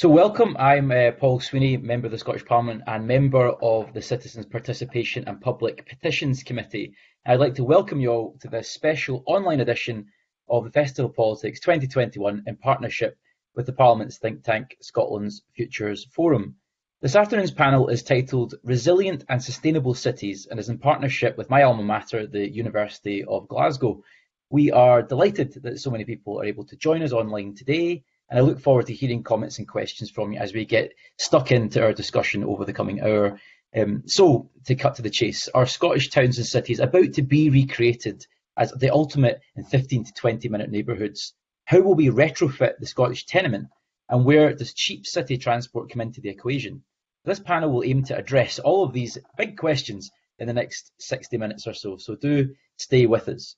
So welcome, I'm uh, Paul Sweeney, Member of the Scottish Parliament and Member of the Citizens Participation and Public Petitions Committee. I'd like to welcome you all to this special online edition of the Festival of Politics 2021 in partnership with the Parliament's think tank, Scotland's Futures Forum. This afternoon's panel is titled Resilient and Sustainable Cities and is in partnership with my alma mater, the University of Glasgow. We are delighted that so many people are able to join us online today and I look forward to hearing comments and questions from you as we get stuck into our discussion over the coming hour. Um, so, to cut to the chase, are Scottish towns and cities about to be recreated as the ultimate in 15 to 20 minute neighbourhoods? How will we retrofit the Scottish tenement? And where does cheap city transport come into the equation? This panel will aim to address all of these big questions in the next 60 minutes or so, so do stay with us.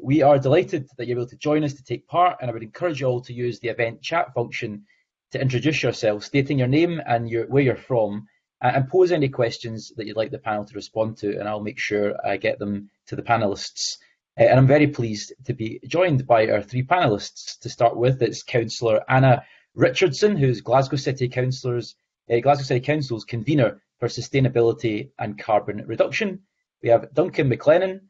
We are delighted that you're able to join us to take part, and I would encourage you all to use the event chat function to introduce yourself, stating your name and your, where you're from, and pose any questions that you'd like the panel to respond to, and I'll make sure I get them to the panelists. And I'm very pleased to be joined by our three panelists. To start with, it's Councillor Anna Richardson, who's Glasgow City Councillors, uh, Glasgow City Council's convener for sustainability and carbon reduction. We have Duncan Maclennan,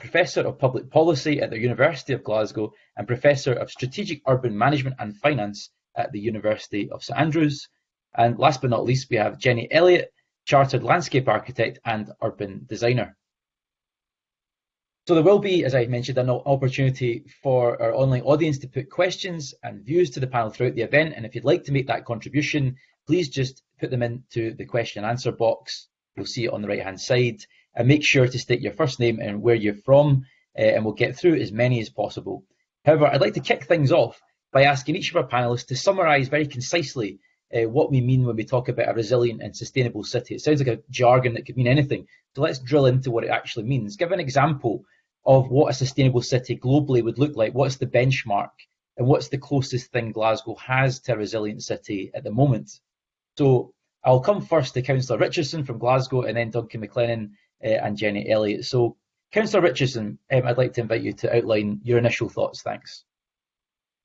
Professor of Public Policy at the University of Glasgow and Professor of Strategic Urban Management and Finance at the University of St Andrews. And last but not least, we have Jenny Elliott, Chartered Landscape Architect and Urban Designer. So there will be, as I mentioned, an opportunity for our online audience to put questions and views to the panel throughout the event. And if you'd like to make that contribution, please just put them into the question and answer box. You'll see it on the right hand side and make sure to state your first name and where you're from, uh, and we'll get through as many as possible. However, I'd like to kick things off by asking each of our panelists to summarise very concisely uh, what we mean when we talk about a resilient and sustainable city. It sounds like a jargon that could mean anything. So let's drill into what it actually means. Give an example of what a sustainable city globally would look like. What's the benchmark? And what's the closest thing Glasgow has to a resilient city at the moment? So I'll come first to Councillor Richardson from Glasgow and then Duncan Maclennan and Jenny Elliott. So, Councillor Richardson, um, I'd like to invite you to outline your initial thoughts. Thanks.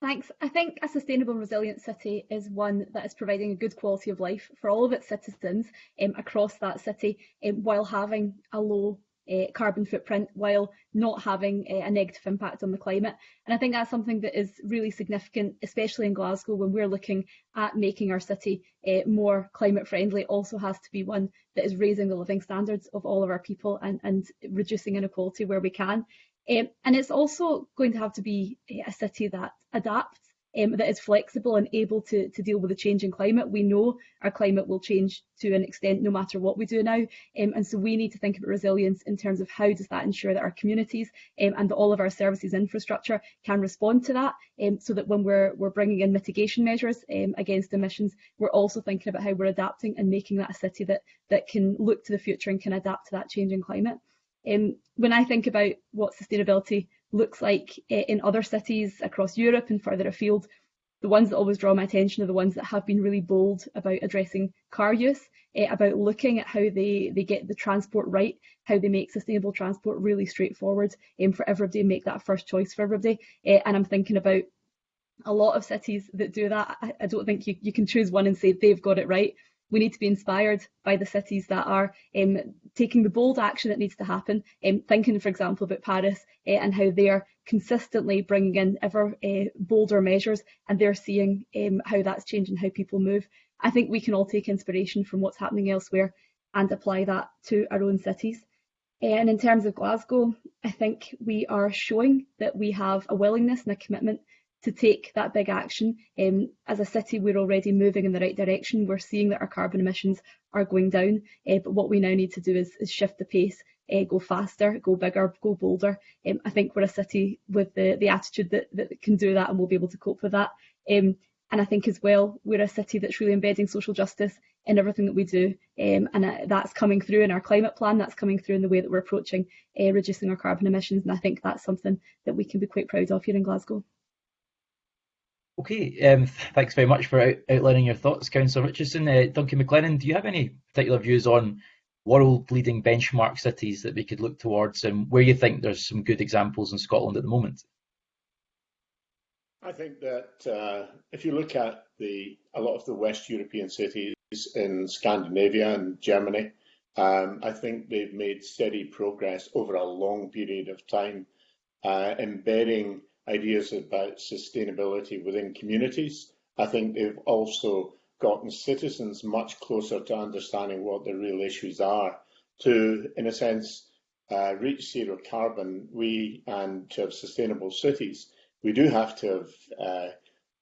Thanks. I think a sustainable resilient city is one that is providing a good quality of life for all of its citizens um, across that city um, while having a low uh, carbon footprint while not having uh, a negative impact on the climate. And I think that's something that is really significant, especially in Glasgow, when we're looking at making our city uh, more climate friendly, also has to be one that is raising the living standards of all of our people and, and reducing inequality where we can. Um, and it's also going to have to be a city that adapts um, that is flexible and able to, to deal with the changing climate. We know our climate will change to an extent no matter what we do now. Um, and so we need to think about resilience in terms of how does that ensure that our communities um, and all of our services infrastructure can respond to that um, so that when we're, we're bringing in mitigation measures um, against emissions, we're also thinking about how we're adapting and making that a city that, that can look to the future and can adapt to that changing climate. Um, when I think about what sustainability looks like eh, in other cities across Europe and further afield. The ones that always draw my attention are the ones that have been really bold about addressing car use, uh, about looking at how they, they get the transport right, how they make sustainable transport really straightforward um, for everybody make that first choice for everybody. Uh, and I'm thinking about a lot of cities that do that. I, I don't think you, you can choose one and say they've got it right we need to be inspired by the cities that are um, taking the bold action that needs to happen. Um, thinking, for example, about Paris uh, and how they are consistently bringing in ever uh, bolder measures and they're seeing um, how that's changing how people move. I think we can all take inspiration from what's happening elsewhere and apply that to our own cities. And in terms of Glasgow, I think we are showing that we have a willingness and a commitment to take that big action. Um, as a city, we're already moving in the right direction. We're seeing that our carbon emissions are going down, uh, but what we now need to do is, is shift the pace, uh, go faster, go bigger, go bolder. Um, I think we're a city with the, the attitude that, that can do that and we'll be able to cope with that. Um, and I think as well, we're a city that's really embedding social justice in everything that we do. Um, and uh, that's coming through in our climate plan, that's coming through in the way that we're approaching uh, reducing our carbon emissions. And I think that's something that we can be quite proud of here in Glasgow. Okay, um, thanks very much for out outlining your thoughts, Councillor Richardson. Uh, Duncan Maclennan, do you have any particular views on world-leading benchmark cities that we could look towards and where you think there's some good examples in Scotland at the moment? I think that uh, if you look at the a lot of the West European cities in Scandinavia and Germany, um, I think they've made steady progress over a long period of time, uh, embedding ideas about sustainability within communities. I think they've also gotten citizens much closer to understanding what the real issues are. To, in a sense, uh, reach zero carbon, we and to have sustainable cities, we do have to have uh,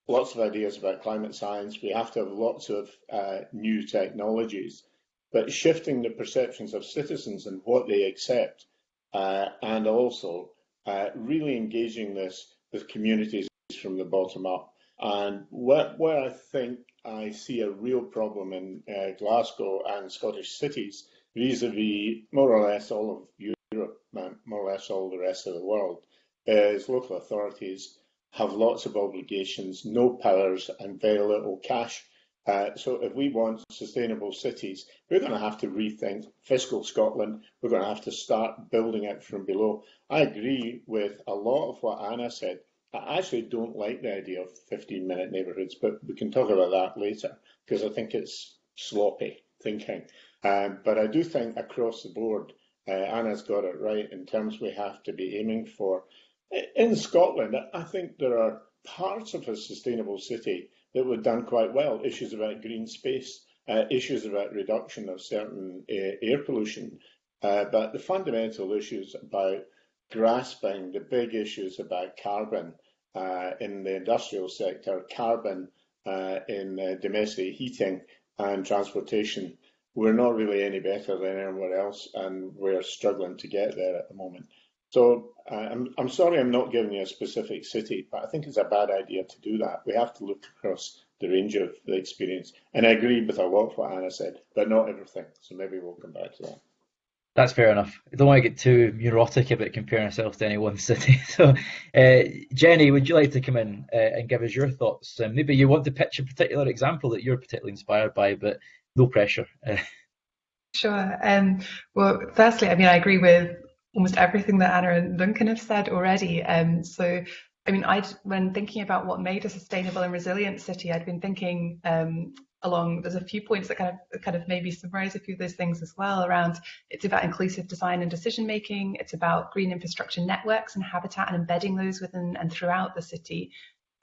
lots of ideas about climate science. We have to have lots of uh, new technologies, but shifting the perceptions of citizens and what they accept, uh, and also uh, really engaging this with communities from the bottom up. And where, where I think I see a real problem in uh, Glasgow and Scottish cities vis-a-vis -vis more or less all of Europe, more or less all the rest of the world, is local authorities have lots of obligations, no powers, and very little cash. Uh, so if we want sustainable cities, we're going to have to rethink fiscal Scotland. We're going to have to start building it from below. I agree with a lot of what Anna said. I actually don't like the idea of 15 minute neighbourhoods, but we can talk about that later because I think it's sloppy thinking. Um, but I do think across the board, uh, Anna's got it right in terms we have to be aiming for in Scotland, I think there are parts of a sustainable city that were done quite well. Issues about green space, uh, issues about reduction of certain uh, air pollution, uh, but the fundamental issues about grasping the big issues about carbon uh, in the industrial sector, carbon uh, in uh, domestic heating and transportation, we're not really any better than anywhere else, and we're struggling to get there at the moment. So uh, I'm, I'm sorry I'm not giving you a specific city, but I think it's a bad idea to do that. We have to look across the range of the experience. And I agree with a lot of what Anna said, but not everything. So maybe we'll come back to that. That's fair enough. I don't want to get too neurotic about comparing ourselves to any one city. So, uh, Jenny, would you like to come in uh, and give us your thoughts? Um, maybe you want to pitch a particular example that you're particularly inspired by, but no pressure. Sure. Um, well, firstly, I mean, I agree with almost everything that Anna and Duncan have said already. Um, so, I mean, I when thinking about what made a sustainable and resilient city, I'd been thinking um, along. There's a few points that kind of kind of maybe summarize a few of those things as well. Around it's about inclusive design and decision making. It's about green infrastructure networks and habitat and embedding those within and throughout the city.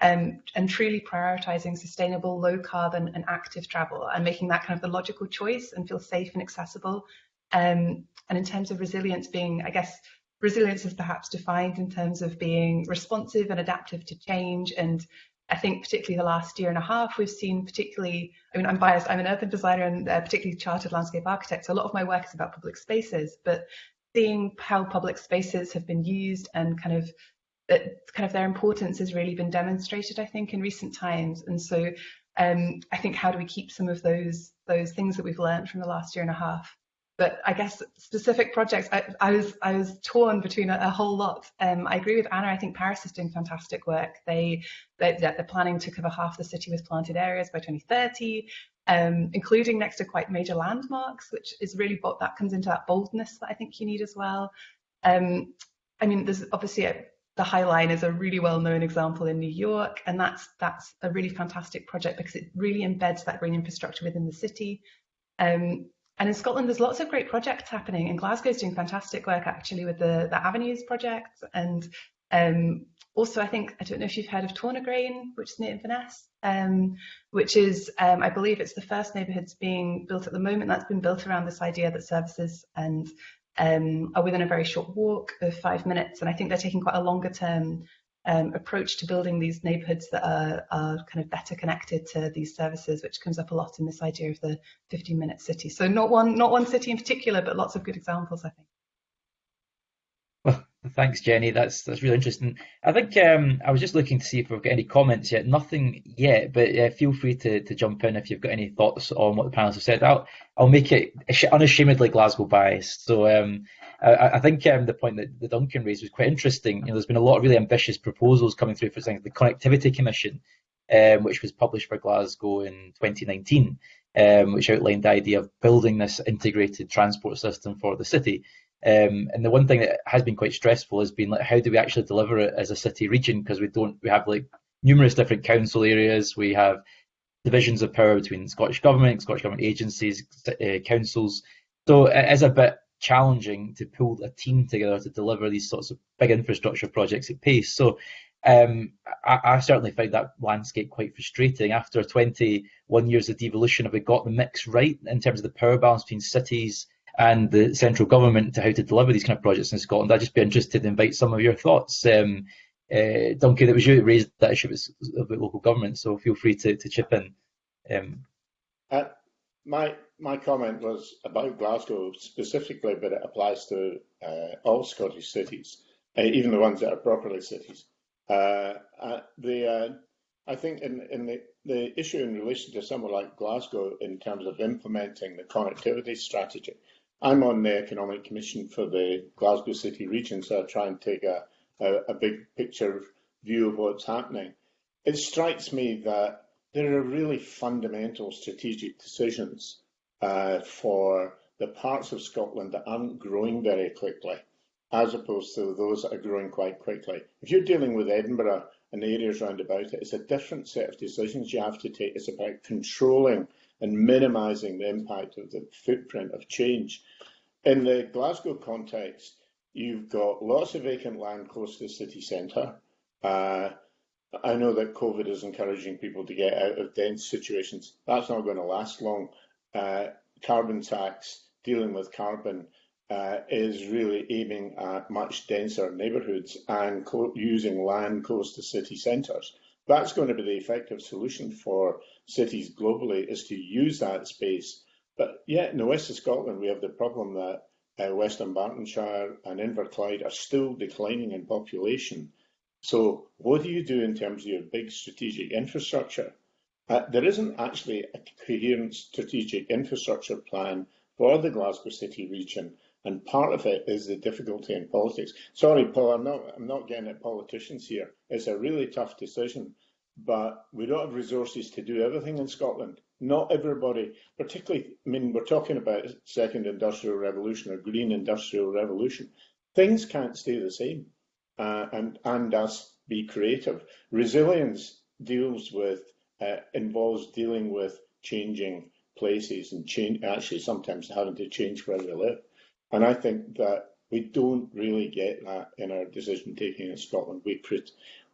Um, and truly prioritizing sustainable, low carbon, and active travel, and making that kind of the logical choice and feel safe and accessible um, and in terms of resilience being, I guess, resilience is perhaps defined in terms of being responsive and adaptive to change. And I think particularly the last year and a half, we've seen particularly, I mean, I'm biased, I'm an urban designer and uh, particularly chartered landscape architect. So a lot of my work is about public spaces, but seeing how public spaces have been used and kind of that kind of their importance has really been demonstrated, I think, in recent times. And so um, I think how do we keep some of those those things that we've learned from the last year and a half but I guess specific projects, I, I was I was torn between a, a whole lot. Um, I agree with Anna. I think Paris is doing fantastic work. They, they they're planning to cover half the city with planted areas by 2030, um, including next to quite major landmarks, which is really what that comes into that boldness that I think you need as well. Um, I mean, there's obviously a, the High Line is a really well-known example in New York, and that's that's a really fantastic project because it really embeds that green infrastructure within the city. Um, and in Scotland, there's lots of great projects happening. And Glasgow's doing fantastic work actually with the, the Avenues project. And um, also, I think, I don't know if you've heard of Tornagrain, which is near Inverness, um, which is, um, I believe it's the first neighbourhoods being built at the moment that's been built around this idea that services and um, are within a very short walk of five minutes. And I think they're taking quite a longer term um, approach to building these neighborhoods that are, are kind of better connected to these services, which comes up a lot in this idea of the 15 minute city. So not one, not one city in particular, but lots of good examples, I think. Thanks, Jenny. That's that's really interesting. I think um, I was just looking to see if we've got any comments yet. Nothing yet, but uh, feel free to, to jump in if you've got any thoughts on what the panelists have said. I'll I'll make it unashamedly Glasgow biased. So um, I, I think um, the point that the Duncan raised was quite interesting. You know, there's been a lot of really ambitious proposals coming through, for example, the Connectivity Commission, um, which was published for Glasgow in 2019, um, which outlined the idea of building this integrated transport system for the city. Um, and the one thing that has been quite stressful has been like, how do we actually deliver it as a city region? Because we don't, we have like numerous different council areas. We have divisions of power between Scottish Government, Scottish Government agencies, uh, councils. So it is a bit challenging to pull a team together to deliver these sorts of big infrastructure projects at pace. So um, I, I, certainly find that landscape quite frustrating. After 21 years of devolution, have we got the mix right in terms of the power balance between cities and the central government to how to deliver these kind of projects in Scotland? I'd just be interested to invite some of your thoughts. Um, uh, Duncan, it was you that raised that issue about local government, so feel free to, to chip in. Um, uh, my my comment was about Glasgow specifically, but it applies to uh, all Scottish cities, uh, even the ones that are properly cities. Uh, uh, the I think in, in the, the issue in relation to somewhere like Glasgow in terms of implementing the connectivity strategy, I'm on the Economic Commission for the Glasgow City region, so I try and take a a, a big picture view of what's happening. It strikes me that there are really fundamental strategic decisions uh, for the parts of Scotland that aren't growing very quickly, as opposed to those that are growing quite quickly. If you're dealing with Edinburgh and the areas round about it, it's a different set of decisions you have to take. It's about controlling and minimising the impact of the footprint of change. In the Glasgow context, You've got lots of vacant land close to the city centre. Uh, I know that COVID is encouraging people to get out of dense situations. That's not going to last long. Uh, carbon tax, dealing with carbon, uh, is really aiming at much denser neighbourhoods and using land close to city centres. That's going to be the effective solution for cities globally is to use that space. But yet in the west of Scotland, we have the problem that uh, West Dunbartonshire and Inverclyde are still declining in population. So what do you do in terms of your big strategic infrastructure? Uh, there isn't actually a coherent strategic infrastructure plan for the Glasgow City region, and part of it is the difficulty in politics. Sorry, Paul, I'm not, I'm not getting at politicians here. It's a really tough decision, but we don't have resources to do everything in Scotland not everybody, particularly, I mean, we're talking about second industrial revolution or green industrial revolution. Things can't stay the same uh, and, and us be creative. Resilience deals with, uh, involves dealing with changing places and change, actually sometimes having to change where we live. And I think that we don't really get that in our decision taking in Scotland. We,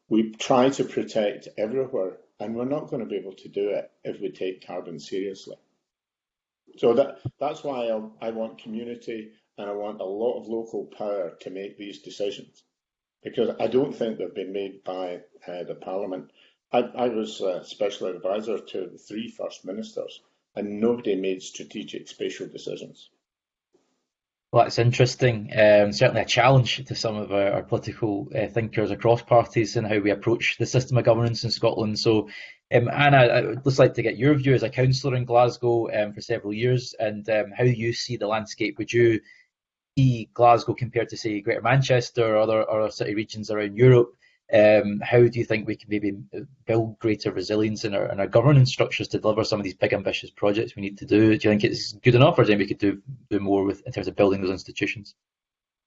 we try to protect everywhere and we're not going to be able to do it if we take carbon seriously. So that that's why I, I want community and I want a lot of local power to make these decisions because I don't think they've been made by uh, the Parliament. I, I was a special advisor to the three First Ministers and nobody made strategic spatial decisions. Well, that's interesting. Um, certainly a challenge to some of our, our political uh, thinkers across parties and how we approach the system of governance in Scotland. So, um, Anna, I would just like to get your view as a councillor in Glasgow um, for several years and um, how you see the landscape. Would you see Glasgow compared to, say, Greater Manchester or other, other city regions around Europe? Um, how do you think we can maybe build greater resilience in our, in our governance structures to deliver some of these big ambitious projects we need to do? Do you think it's good enough, or do you think we could do, do more with in terms of building those institutions?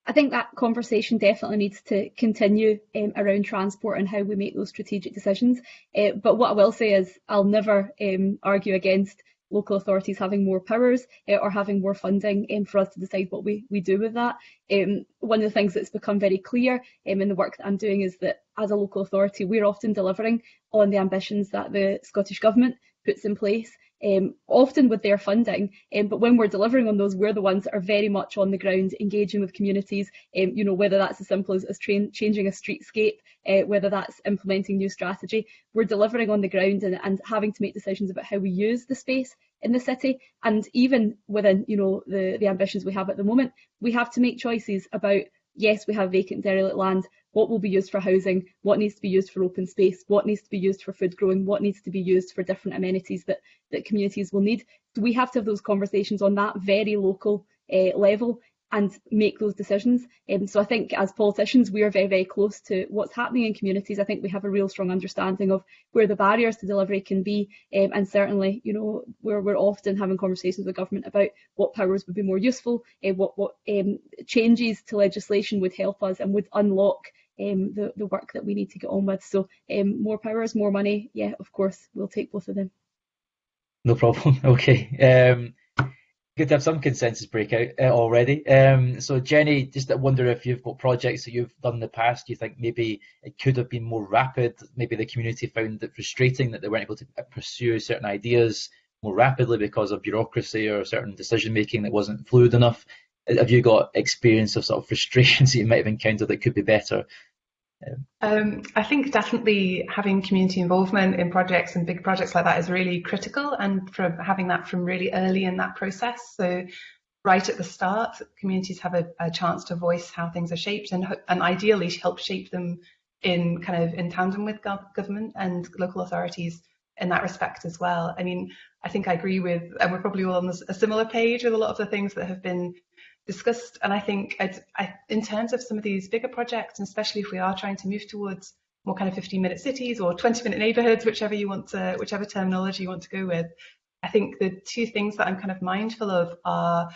I think that conversation definitely needs to continue um, around transport and how we make those strategic decisions. Uh, but what I will say is I'll never um, argue against local authorities having more powers uh, or having more funding um, for us to decide what we, we do with that. Um, one of the things that's become very clear um, in the work that I'm doing is that as a local authority, we're often delivering on the ambitions that the Scottish Government puts in place um, often with their funding. Um, but when we're delivering on those, we're the ones that are very much on the ground, engaging with communities. Um, you know, whether that's as simple as, as changing a streetscape, uh, whether that's implementing new strategy, we're delivering on the ground and, and having to make decisions about how we use the space in the city. And even within, you know, the the ambitions we have at the moment, we have to make choices about yes, we have vacant derelict land, what will be used for housing, what needs to be used for open space, what needs to be used for food growing, what needs to be used for different amenities that, that communities will need. So we have to have those conversations on that very local uh, level and make those decisions. Um, so I think as politicians, we are very, very close to what's happening in communities. I think we have a real strong understanding of where the barriers to delivery can be. Um, and certainly, you know, we're, we're often having conversations with government about what powers would be more useful, uh, what, what um, changes to legislation would help us and would unlock um, the, the work that we need to get on with. So um, more powers, more money, yeah, of course, we'll take both of them. No problem. Okay. Good to have some consensus breakout uh, already. Um, so Jenny, just wonder if you've got projects that you've done in the past, you think maybe it could have been more rapid? Maybe the community found it frustrating that they weren't able to pursue certain ideas more rapidly because of bureaucracy or certain decision making that wasn't fluid enough. Have you got experience of sort of frustrations that you might have encountered that could be better? Um, I think definitely having community involvement in projects and big projects like that is really critical and from having that from really early in that process. So right at the start, communities have a, a chance to voice how things are shaped and, and ideally help shape them in kind of in tandem with government and local authorities in that respect as well. I mean, I think I agree with, and we're probably all on a similar page with a lot of the things that have been discussed. And I think I, in terms of some of these bigger projects, and especially if we are trying to move towards more kind of 15 minute cities or 20 minute neighborhoods, whichever you want to, whichever terminology you want to go with, I think the two things that I'm kind of mindful of are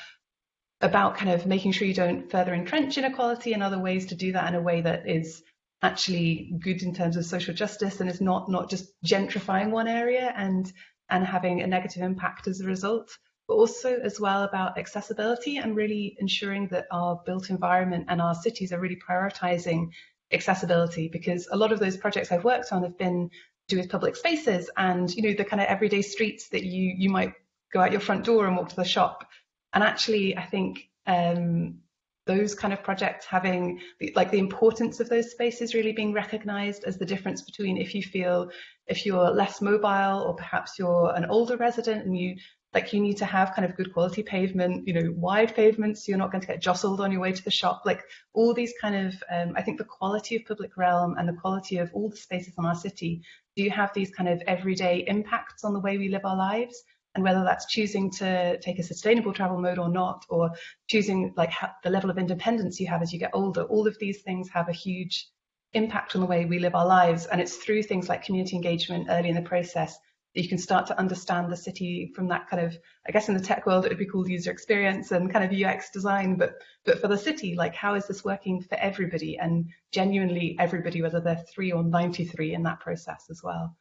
about kind of making sure you don't further entrench inequality and other ways to do that in a way that is actually good in terms of social justice and is not not just gentrifying one area and and having a negative impact as a result but also as well about accessibility and really ensuring that our built environment and our cities are really prioritizing accessibility because a lot of those projects I've worked on have been to do with public spaces and you know the kind of everyday streets that you you might go out your front door and walk to the shop. And actually I think um, those kind of projects having the, like the importance of those spaces really being recognized as the difference between if you feel if you're less mobile or perhaps you're an older resident and you like you need to have kind of good quality pavement, you know, wide pavements, so you're not going to get jostled on your way to the shop. Like all these kind of, um, I think the quality of public realm and the quality of all the spaces in our city do have these kind of everyday impacts on the way we live our lives. And whether that's choosing to take a sustainable travel mode or not, or choosing like the level of independence you have as you get older, all of these things have a huge impact on the way we live our lives. And it's through things like community engagement early in the process you can start to understand the city from that kind of, I guess in the tech world, it would be called user experience and kind of UX design, but but for the city, like how is this working for everybody and genuinely everybody, whether they're three or 93 in that process as well.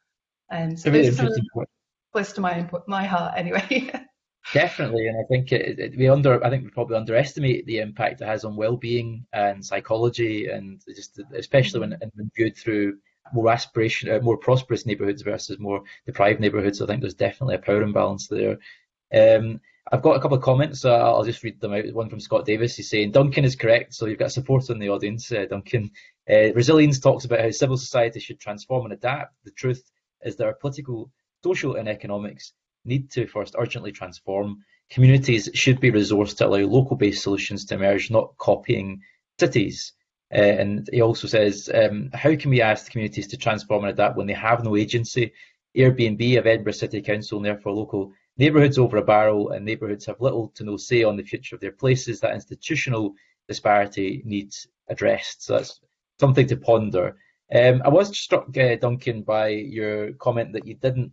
And so those are close to my my heart anyway. Definitely, and I think it, it, we under I think we probably underestimate the impact it has on well-being and psychology, and just especially when, mm-hmm. when viewed through more aspiration, uh, more prosperous neighbourhoods versus more deprived neighbourhoods. I think there's definitely a power imbalance there. Um, I've got a couple of comments. I'll just read them out. One from Scott Davis. He's saying Duncan is correct. So you've got support in the audience, uh, Duncan. Uh, Resilience talks about how civil society should transform and adapt. The truth is that our political, social, and economics need to first urgently transform. Communities should be resourced to allow local-based solutions to emerge, not copying cities. Uh, and he also says, um, how can we ask the communities to transform and adapt when they have no agency? Airbnb of Edinburgh City Council and therefore local neighbourhoods over a barrel and neighbourhoods have little to no say on the future of their places. That institutional disparity needs addressed. So that's something to ponder. Um, I was struck, uh, Duncan, by your comment that you didn't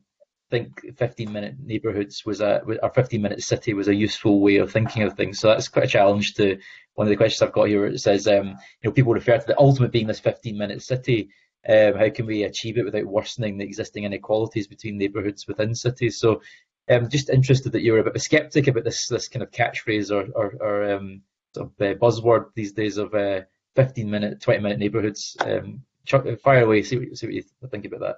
think 15 minute neighbourhoods was a or 15 minute city was a useful way of thinking of things. So that's quite a challenge to one of the questions I've got here. It says, um, you know, people refer to the ultimate being this 15 minute city. Um, how can we achieve it without worsening the existing inequalities between neighbourhoods within cities? So, I'm um, just interested that you're a bit of a skeptic about this this kind of catchphrase or or, or um, sort of uh, buzzword these days of uh, 15 minute, 20 minute neighbourhoods. Um, fire away, see what, see what you think about that.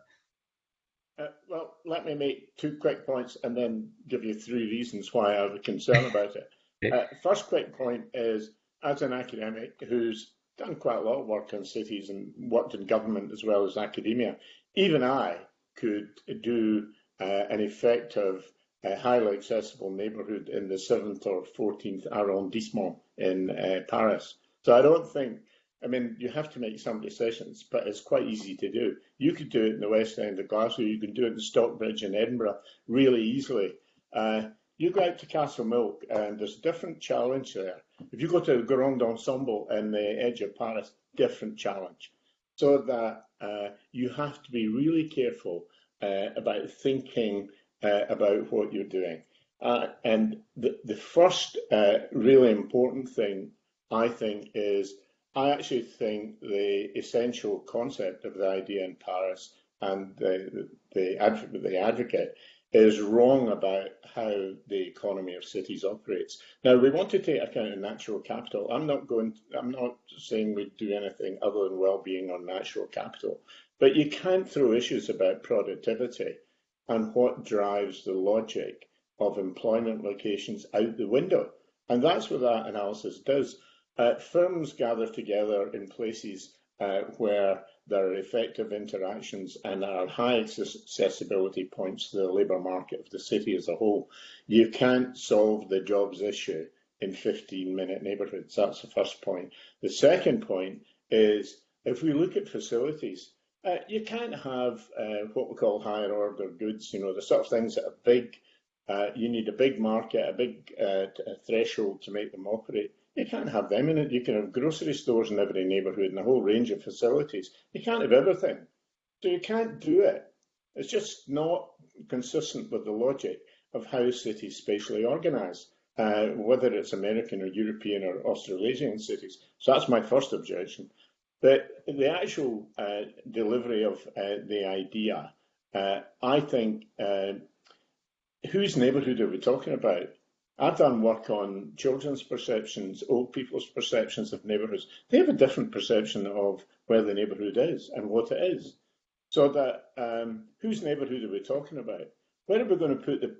Uh, well, let me make two quick points and then give you three reasons why I have a concern about it. Uh, first quick point is, as an academic who's done quite a lot of work in cities and worked in government as well as academia, even I could do uh, an effective, uh, highly accessible neighbourhood in the 7th or 14th arrondissement in uh, Paris. So I don't think I mean, you have to make some decisions, but it's quite easy to do. You could do it in the West End of Glasgow, you can do it in Stockbridge in Edinburgh really easily. Uh, you go out to Castlemilk and there's a different challenge there. If you go to the Grand Ensemble in the edge of Paris, different challenge. So that uh, you have to be really careful uh, about thinking uh, about what you're doing. Uh, and the, the first uh, really important thing, I think, is I actually think the essential concept of the idea in Paris and the, the, the, advocate is wrong about how the economy of cities operates. Now, we want to take account of natural capital. I'm not going. To, I'm not saying we do anything other than well-being on natural capital, but you can't throw issues about productivity and what drives the logic of employment locations out the window. And that's what that analysis does. Uh, firms gather together in places uh, where there are effective interactions and there are high accessibility points to the labour market of the city as a whole. You can't solve the jobs issue in 15 minute neighbourhoods. That's the first point. The second point is if we look at facilities, uh, you can't have uh, what we call higher order goods, you know, the sort of things that are big. Uh, you need a big market, a big uh, threshold to make them operate. You can't have them in it. You can have grocery stores in every neighbourhood and a whole range of facilities. You can't have everything. So you can't do it. It's just not consistent with the logic of how cities spatially organise, uh, whether it's American or European or Australasian cities. So that's my first objection. But the actual uh, delivery of uh, the idea, uh, I think, uh, whose neighbourhood are we talking about? I've done work on children's perceptions, old people's perceptions of neighbourhoods. They have a different perception of where the neighbourhood is and what it is. So that um, whose neighbourhood are we talking about? Where are we going to put the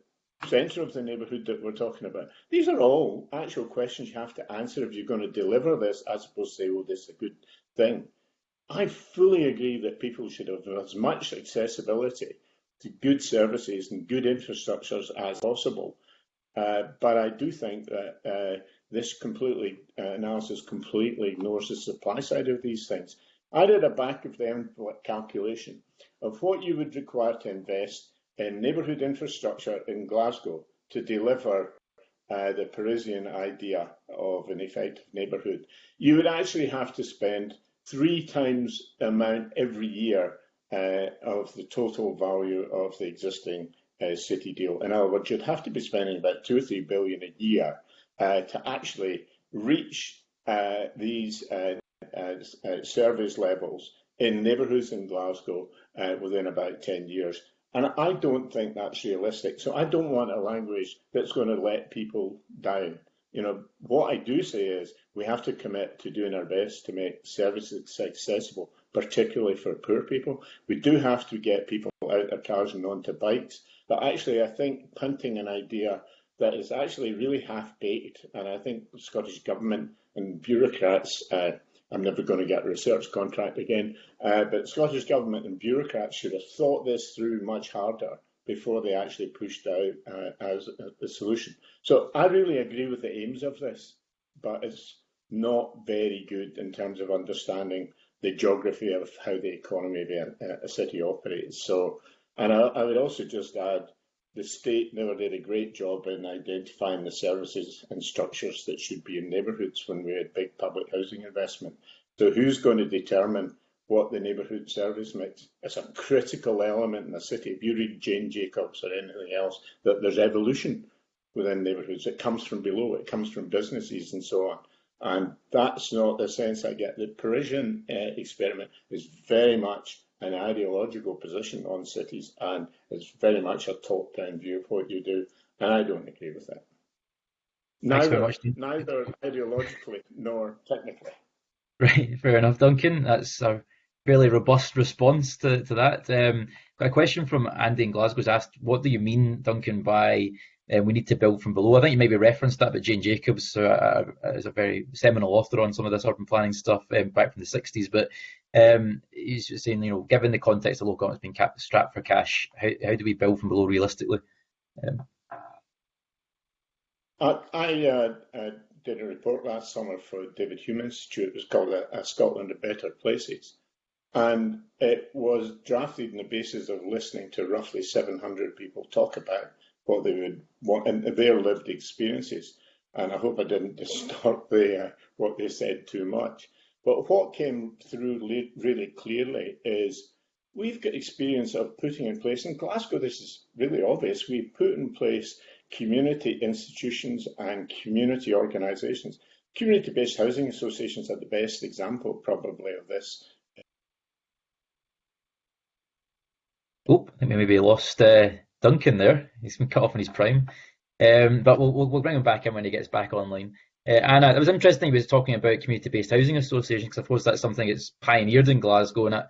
centre of the neighbourhood that we're talking about? These are all actual questions you have to answer if you're going to deliver this, as opposed to say, "Oh, this is a good thing." I fully agree that people should have as much accessibility to good services and good infrastructures as possible. Uh, but I do think that uh, this completely uh, analysis completely ignores the supply side of these things. I did a back of the envelope calculation of what you would require to invest in neighbourhood infrastructure in Glasgow to deliver uh, the Parisian idea of an effective neighbourhood. You would actually have to spend three times the amount every year uh, of the total value of the existing uh, city deal. In other words, you'd have to be spending about two or three billion a year uh, to actually reach uh, these uh, uh, uh, service levels in neighbourhoods in Glasgow within about 10 years. And I don't think that's realistic. So I don't want a language that's going to let people down. You know, what I do say is we have to commit to doing our best to make services accessible, particularly for poor people. We do have to get people out of cars and onto bikes. But actually, I think punting an idea that is actually really half-baked, and I think the Scottish Government and bureaucrats, uh, I'm never going to get a research contract again, uh, but Scottish Government and bureaucrats should have thought this through much harder before they actually pushed out uh, as a, solution. So I really agree with the aims of this, but it's not very good in terms of understanding the geography of how the economy of a, a city operates. So and I, I would also just add the state never did a great job in identifying the services and structures that should be in neighbourhoods when we had big public housing investment. So who's going to determine what the neighbourhood service mix is a critical element in the city. If you read Jane Jacobs or anything else, that there's evolution within neighbourhoods. It comes from below, it comes from businesses and so on. And that's not the sense I get. The Parisian uh, experiment is very much an ideological position on cities, and it's very much a top-down view of what you do, and I don't agree with that. Neither, neither ideologically nor technically. Right, fair enough, Duncan. That's a fairly robust response to, to that. Um, a question from Andy in Glasgow's asked, what do you mean, Duncan, by uh, we need to build from below? I think you maybe referenced that, but Jane Jacobs uh, is a very seminal author on some of this urban planning stuff um, back from the 60s. But um, he's just saying, you know, given the context of local government's being capped, strapped for cash, how, how do we build from below realistically? Um, I, I uh, uh, did a report last summer for David Hume Institute. It was called a, a Scotland of Better Places. And it was drafted on the basis of listening to roughly 700 people talk about what they would want and their lived experiences. And I hope I didn't distort the, uh, what they said too much. But what came through really clearly is we've got experience of putting in place, in Glasgow this is really obvious, we've put in place community institutions and community organisations community-based housing associations are the best example, probably, of this. Oh, I think we maybe lost uh, Duncan there. He's been cut off in his prime. Um, but we'll, we'll bring him back in when he gets back online. Uh, Anna, it was interesting he was talking about community-based housing associations because I suppose that's something that's pioneered in Glasgow and I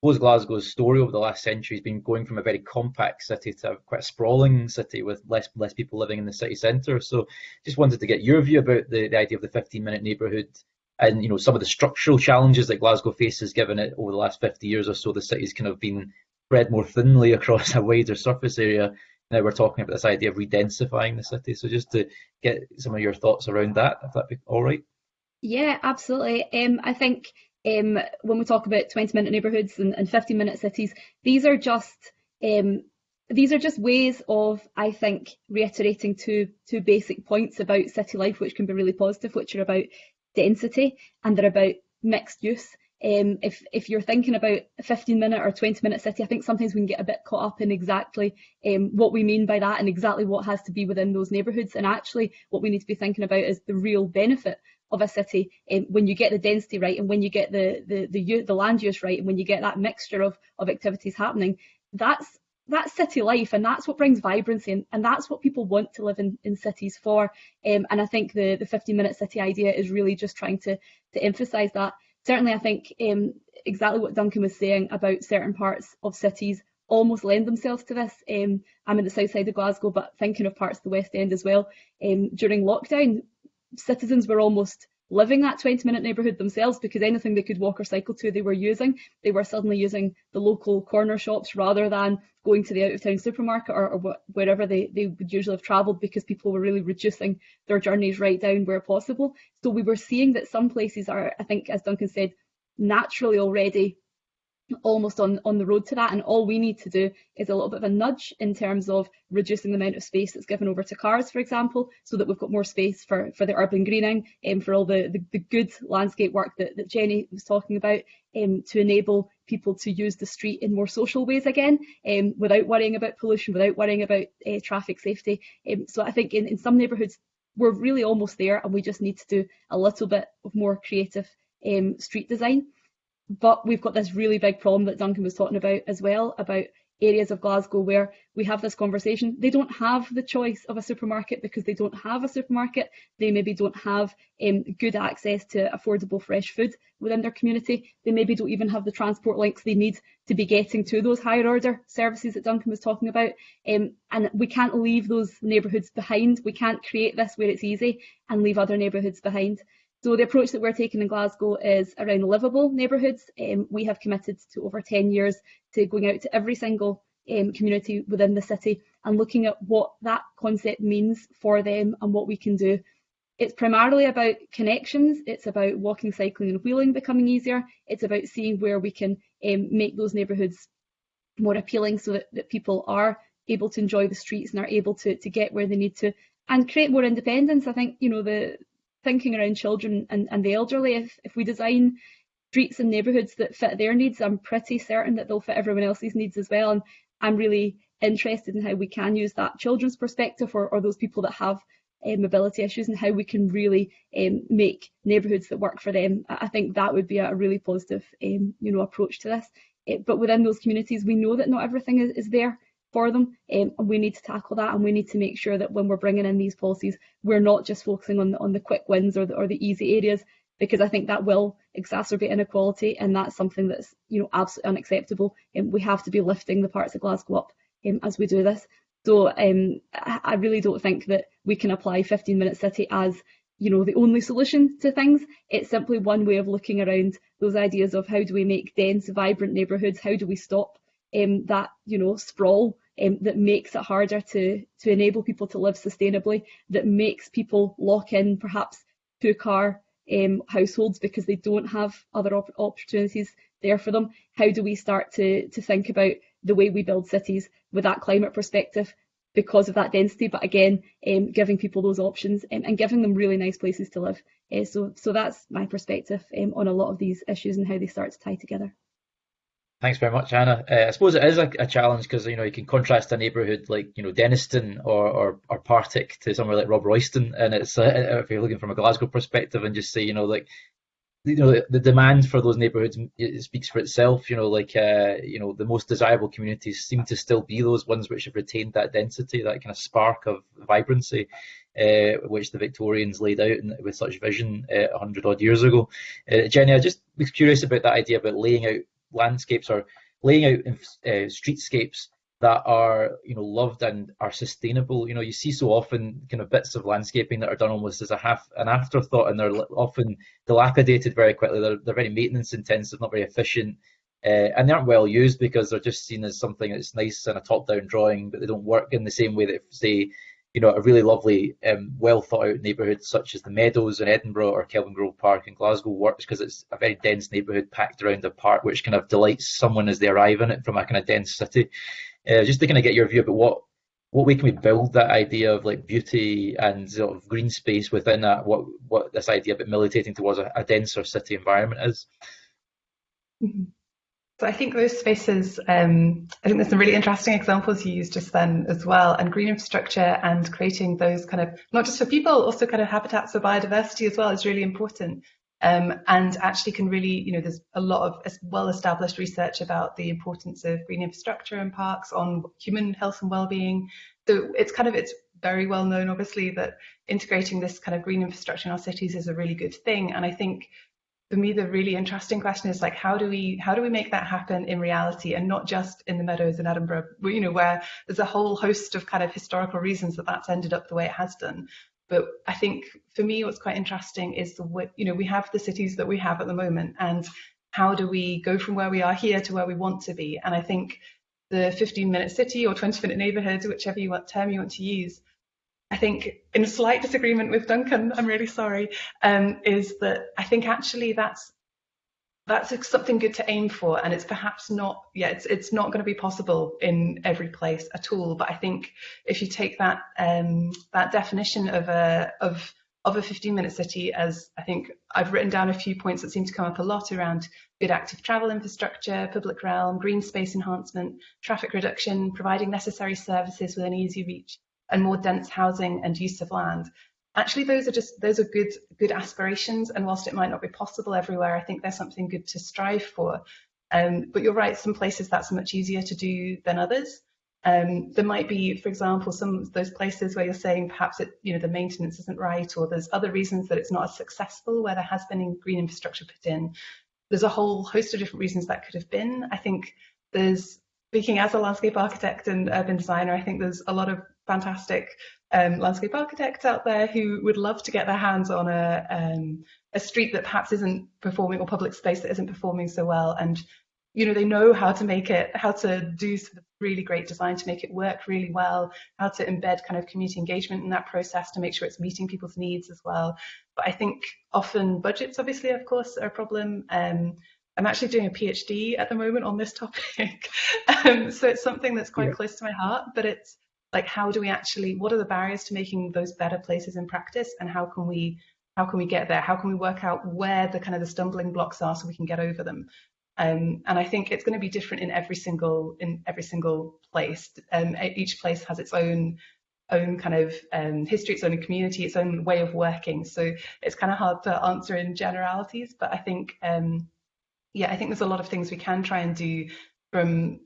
suppose Glasgow's story over the last century has been going from a very compact city to a, quite a sprawling city with less less people living in the city centre. So just wanted to get your view about the, the idea of the 15-minute neighbourhood and you know some of the structural challenges that Glasgow faces given it over the last 50 years or so the city's kind of been spread more thinly across a wider surface area now we're talking about this idea of redensifying the city. So just to get some of your thoughts around that, if that'd be all right. Yeah, absolutely. Um, I think um, when we talk about 20 minute neighbourhoods and, and 15 minute cities, these are just um, these are just ways of, I think, reiterating two two basic points about city life, which can be really positive, which are about density and they're about mixed use. Um, if if you're thinking about a 15 minute or 20 minute city, I think sometimes we can get a bit caught up in exactly um, what we mean by that and exactly what has to be within those neighbourhoods. And actually, what we need to be thinking about is the real benefit of a city um, when you get the density right and when you get the the the, the land use right and when you get that mixture of of activities happening. That's that's city life and that's what brings vibrancy and, and that's what people want to live in, in cities for um, and I think the the 15 minute city idea is really just trying to to emphasize that certainly I think um, exactly what Duncan was saying about certain parts of cities almost lend themselves to this. Um, I'm in the south side of Glasgow, but thinking of parts of the West End as well. Um, during lockdown, citizens were almost living that 20 minute neighbourhood themselves because anything they could walk or cycle to they were using. They were suddenly using the local corner shops rather than going to the out of town supermarket or, or wherever they, they would usually have travelled because people were really reducing their journeys right down where possible. So we were seeing that some places are, I think, as Duncan said, naturally already almost on, on the road to that. And all we need to do is a little bit of a nudge in terms of reducing the amount of space that's given over to cars, for example, so that we've got more space for, for the urban greening and um, for all the, the, the, good landscape work that, that Jenny was talking about um, to enable people to use the street in more social ways again um, without worrying about pollution, without worrying about uh, traffic safety. Um, so I think in, in some neighbourhoods, we're really almost there and we just need to do a little bit of more creative um, street design. But we've got this really big problem that Duncan was talking about as well, about areas of Glasgow where we have this conversation. They don't have the choice of a supermarket because they don't have a supermarket. They maybe don't have um, good access to affordable fresh food within their community. They maybe don't even have the transport links they need to be getting to those higher order services that Duncan was talking about. Um, and we can't leave those neighbourhoods behind. We can't create this where it's easy and leave other neighbourhoods behind. So the approach that we're taking in Glasgow is around livable neighbourhoods. Um, we have committed to over 10 years to going out to every single um, community within the city and looking at what that concept means for them and what we can do. It's primarily about connections, it's about walking, cycling and wheeling becoming easier, it's about seeing where we can um, make those neighbourhoods more appealing so that, that people are able to enjoy the streets and are able to, to get where they need to and create more independence. I think, you know, the thinking around children and, and the elderly, if, if we design streets and neighbourhoods that fit their needs, I'm pretty certain that they'll fit everyone else's needs as well. And I'm really interested in how we can use that children's perspective or, or those people that have uh, mobility issues and how we can really um, make neighbourhoods that work for them. I think that would be a really positive um, you know, approach to this. Uh, but within those communities, we know that not everything is, is there for them. Um, and we need to tackle that and we need to make sure that when we're bringing in these policies, we're not just focusing on the, on the quick wins or the, or the easy areas, because I think that will exacerbate inequality and that's something that's you know absolutely unacceptable. And um, we have to be lifting the parts of Glasgow up um, as we do this. So um, I, really don't think that we can apply 15 minute city as you know the only solution to things. It's simply one way of looking around those ideas of how do we make dense, vibrant neighbourhoods, how do we stop um, that you know sprawl um, that makes it harder to to enable people to live sustainably, that makes people lock in perhaps two car um, households because they don't have other op opportunities there for them. How do we start to to think about the way we build cities with that climate perspective because of that density, but again, um, giving people those options um, and giving them really nice places to live. Uh, so, so that's my perspective um, on a lot of these issues and how they start to tie together. Thanks very much, Anna. Uh, I suppose it is a, a challenge because you know you can contrast a neighbourhood like you know Dennistoun or, or or Partick to somewhere like Robroyston, and it's uh, if you're looking from a Glasgow perspective, and just say you know like you know the, the demand for those neighbourhoods it speaks for itself. You know, like uh, you know the most desirable communities seem to still be those ones which have retained that density, that kind of spark of vibrancy, uh, which the Victorians laid out with such vision uh, hundred odd years ago. Uh, Jenny, I just was curious about that idea about laying out landscapes or laying out uh, streetscapes that are you know loved and are sustainable. You know, you see so often kind of bits of landscaping that are done almost as a half an afterthought, and they're often dilapidated very quickly. They're they're very maintenance intensive, not very efficient, uh, and they aren't well used because they're just seen as something that's nice in a top-down drawing, but they don't work in the same way that say. You know, a really lovely, um, well thought out neighbourhood such as the Meadows in Edinburgh or Kelvingrove Park in Glasgow works because it's a very dense neighbourhood packed around a park which kind of delights someone as they arrive in it from a kind of dense city. Uh, just to kind of get your view about what what way can we build that idea of like beauty and sort of green space within that? What what this idea about militating towards a, a denser city environment is? Mm-hmm. So I think those spaces, um, I think there's some really interesting examples you used just then as well, and green infrastructure and creating those kind of, not just for people, also kind of habitats for biodiversity as well is really important um, and actually can really, you know, there's a lot of well-established research about the importance of green infrastructure and parks on human health and well-being. So it's kind of, it's very well known, obviously, that integrating this kind of green infrastructure in our cities is a really good thing. And I think for me, the really interesting question is like, how do we how do we make that happen in reality and not just in the meadows in Edinburgh, you know, where there's a whole host of kind of historical reasons that that's ended up the way it has done. But I think for me, what's quite interesting is the you know we have the cities that we have at the moment, and how do we go from where we are here to where we want to be? And I think the 15 minute city or 20 minute neighborhood, whichever you want, term you want to use, I think in a slight disagreement with Duncan, I'm really sorry, um, is that I think actually that's that's something good to aim for and it's perhaps not yeah it's it's not going to be possible in every place at all. But i think if you take that um, that definition of a of of a 15 minute city as i think i've written down a few points that seem to come up a lot around good active travel infrastructure public realm green space enhancement traffic reduction providing necessary services within easy reach and more dense housing and use of land. Actually those are just those are good good aspirations and whilst it might not be possible everywhere i think there's something good to strive for. Um, but you're right some places that's much easier to do than others. Um, there might be for example some of those places where you're saying perhaps it you know the maintenance isn't right or there's other reasons that it's not as successful where there has been green infrastructure put in. There's a whole host of different reasons that could have been. I think there's speaking as a landscape architect and urban designer i think there's a lot of fantastic um, landscape architects out there who would love to get their hands on a, um, a street that perhaps isn't performing or public space that isn't performing so well. And, you know, they know how to make it, how to do really great design to make it work really well, how to embed kind of community engagement in that process to make sure it's meeting people's needs as well. But I think often budgets, obviously, of course, are a problem. Um, I'm actually doing a PhD at the moment on this topic. um, so it's something that's quite yeah. close to my heart, but it's like how do we actually what are the barriers to making those better places in practice and how can we how can we get there? How can we work out where the kind of the stumbling blocks are so we can get over them? Um, and I think it's going to be different in every single in every single place. Um, each place has its own own kind of um, history its own community its own way of working. So it's kind of hard to answer in generalities but I think um, yeah I think there's a lot of things we can try and do from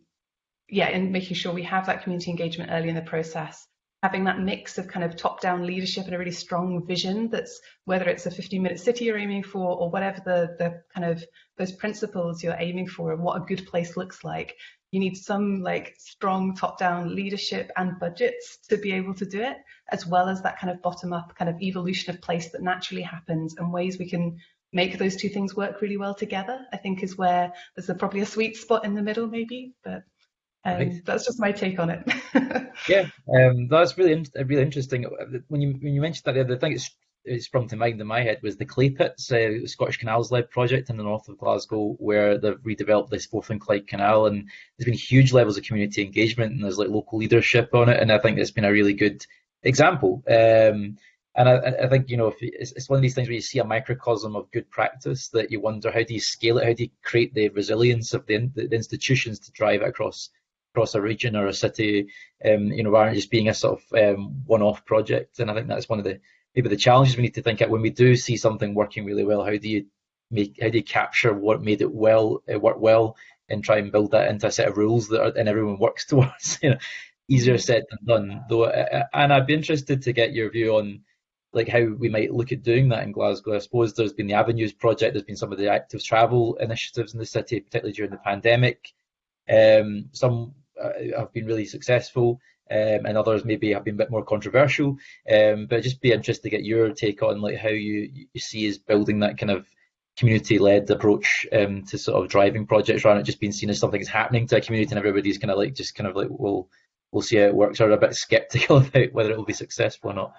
yeah, and making sure we have that community engagement early in the process, having that mix of kind of top-down leadership and a really strong vision that's whether it's a 15-minute city you're aiming for or whatever the the kind of those principles you're aiming for and what a good place looks like. You need some like strong top-down leadership and budgets to be able to do it, as well as that kind of bottom-up kind of evolution of place that naturally happens and ways we can make those two things work really well together. I think is where there's a, probably a sweet spot in the middle, maybe, but um, that's just my take on it. yeah, um, that's really really interesting. When you when you mentioned that, the other thing it's it sprung to mind in my head was the clay pits, uh, Scottish Canals led project in the north of Glasgow, where they've redeveloped this Forth and Clyde Canal, and there's been huge levels of community engagement, and there's like local leadership on it, and I think it's been a really good example. Um, and I, I, think you know if it's, it's, one of these things where you see a microcosm of good practice that you wonder how do you scale it, how do you create the resilience of the, the institutions to drive it across across a region or a city, um, you know, than just being a sort of um, one-off project. And I think that's one of the maybe the challenges we need to think at when we do see something working really well. How do you make how do you capture what made it well uh, work well and try and build that into a set of rules that are, and everyone works towards. you know, easier said than done. Though, uh, uh, and I'd be interested to get your view on like how we might look at doing that in Glasgow. I suppose there's been the Avenues project, there's been some of the active travel initiatives in the city, particularly during the pandemic. Um, some have been really successful, um, and others maybe have been a bit more controversial. Um, but just be interested to get your take on like how you, you see as building that kind of community-led approach um, to sort of driving projects rather than just being seen as something that's happening to a community and everybody's kind of like just kind of like we'll we'll see how it works or a bit skeptical about whether it will be successful or not.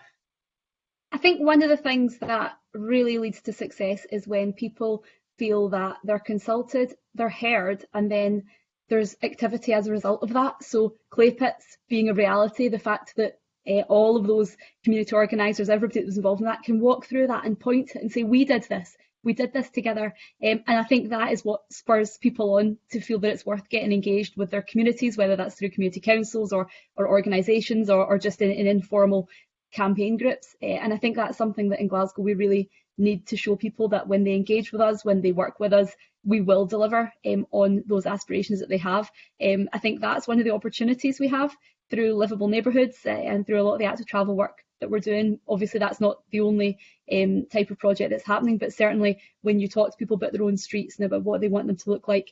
I think one of the things that really leads to success is when people feel that they're consulted, they're heard, and then there's activity as a result of that. So clay pits being a reality, the fact that uh, all of those community organisers, everybody that was involved in that can walk through that and point and say, we did this, we did this together. Um, and I think that is what spurs people on to feel that it's worth getting engaged with their communities, whether that's through community councils or, or organisations or, or just in, in, informal campaign groups. Uh, and I think that's something that in Glasgow we really need to show people that when they engage with us, when they work with us, we will deliver um, on those aspirations that they have. Um, I think that's one of the opportunities we have through livable neighbourhoods uh, and through a lot of the active travel work that we're doing. Obviously, that's not the only um, type of project that's happening, but certainly when you talk to people about their own streets and about what they want them to look like,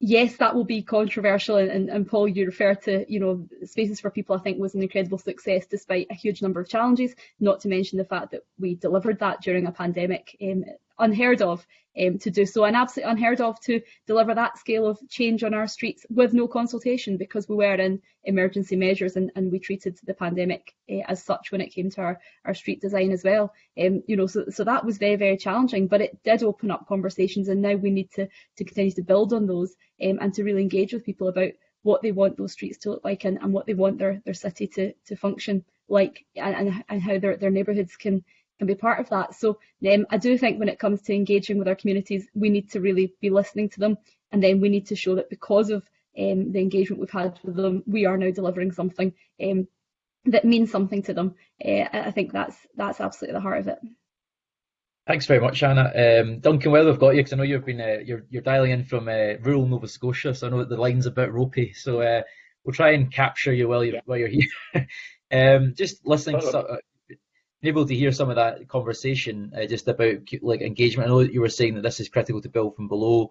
yes, that will be controversial. And, and, and, Paul, you refer to, you know, Spaces for People, I think was an incredible success despite a huge number of challenges, not to mention the fact that we delivered that during a pandemic. Um, unheard of um, to do so and absolutely unheard of to deliver that scale of change on our streets with no consultation because we were in emergency measures and, and we treated the pandemic uh, as such when it came to our, our street design as well. Um, you know, so, so that was very, very challenging, but it did open up conversations and now we need to, to continue to build on those um, and to really engage with people about what they want those streets to look like and, and what they want their, their city to, to function like and, and how their, their neighbourhoods can can be part of that. So um, I do think when it comes to engaging with our communities, we need to really be listening to them, and then we need to show that because of um, the engagement we've had with them, we are now delivering something um, that means something to them. Uh, I think that's that's absolutely the heart of it. Thanks very much, Anna. Um, Duncan, well, I've got you because I know you've been uh, you're you're dialing in from uh, rural Nova Scotia, so I know that the line's a bit ropey. So uh, we'll try and capture you while you yeah. while you're here. um, just listening, to, able to hear some of that conversation uh, just about like engagement. I know that you were saying that this is critical to build from below.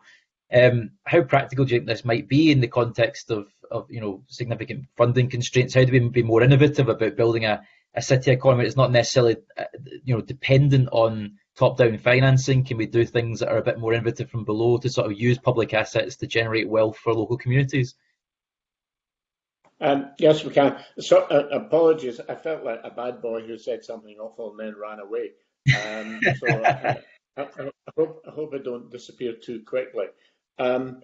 Um, how practical do you think this might be in the context of, of you know significant funding constraints? How do we be more innovative about building a, a city economy that's not necessarily uh, you know dependent on top-down financing? Can we do things that are a bit more innovative from below to sort of use public assets to generate wealth for local communities? Um, yes, we can. So, uh, apologies. I felt like a bad boy who said something awful and then ran away. Um, so uh, I, I, hope, I hope I don't disappear too quickly. Um,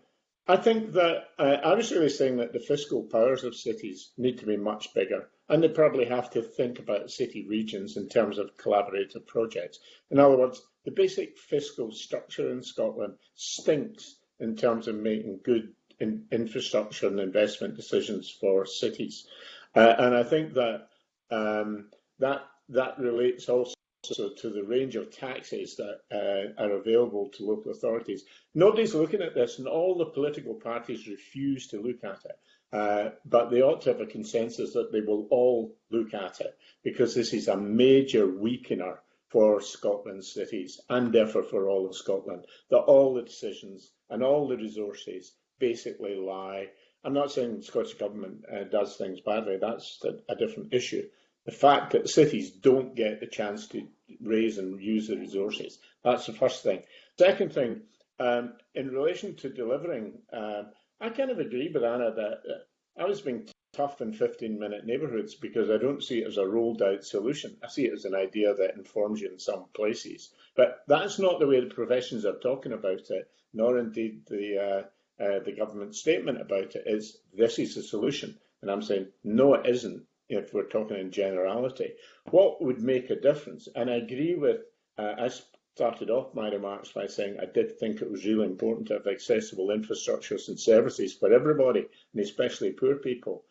I think that uh, I was really saying that the fiscal powers of cities need to be much bigger, and they probably have to think about city regions in terms of collaborative projects. In other words, the basic fiscal structure in Scotland stinks in terms of making good in infrastructure and investment decisions for cities. Uh, and I think that um, that that relates also to the range of taxes that uh, are available to local authorities. Nobody's looking at this, and all the political parties refuse to look at it. Uh, but they ought to have a consensus that they will all look at it because this is a major weakener for Scotland's cities and therefore for all of Scotland. That all the decisions and all the resources basically lie. I'm not saying the Scottish Government uh, does things badly, that's a, different issue. The fact that cities don't get the chance to raise and use the resources, that's the first thing. Second thing, um, in relation to delivering, uh, I kind of agree with Anna that uh, I was being tough in 15 minute neighbourhoods because I don't see it as a rolled out solution. I see it as an idea that informs you in some places. But that's not the way the professions are talking about it, nor indeed the uh, uh, the government statement about it is this is the solution. And I'm saying, no, it isn't. if we're talking in generality. What would make a difference? And I agree with, uh, I started off my remarks by saying I did think it was really important to have accessible infrastructures and services for everybody, and especially poor people.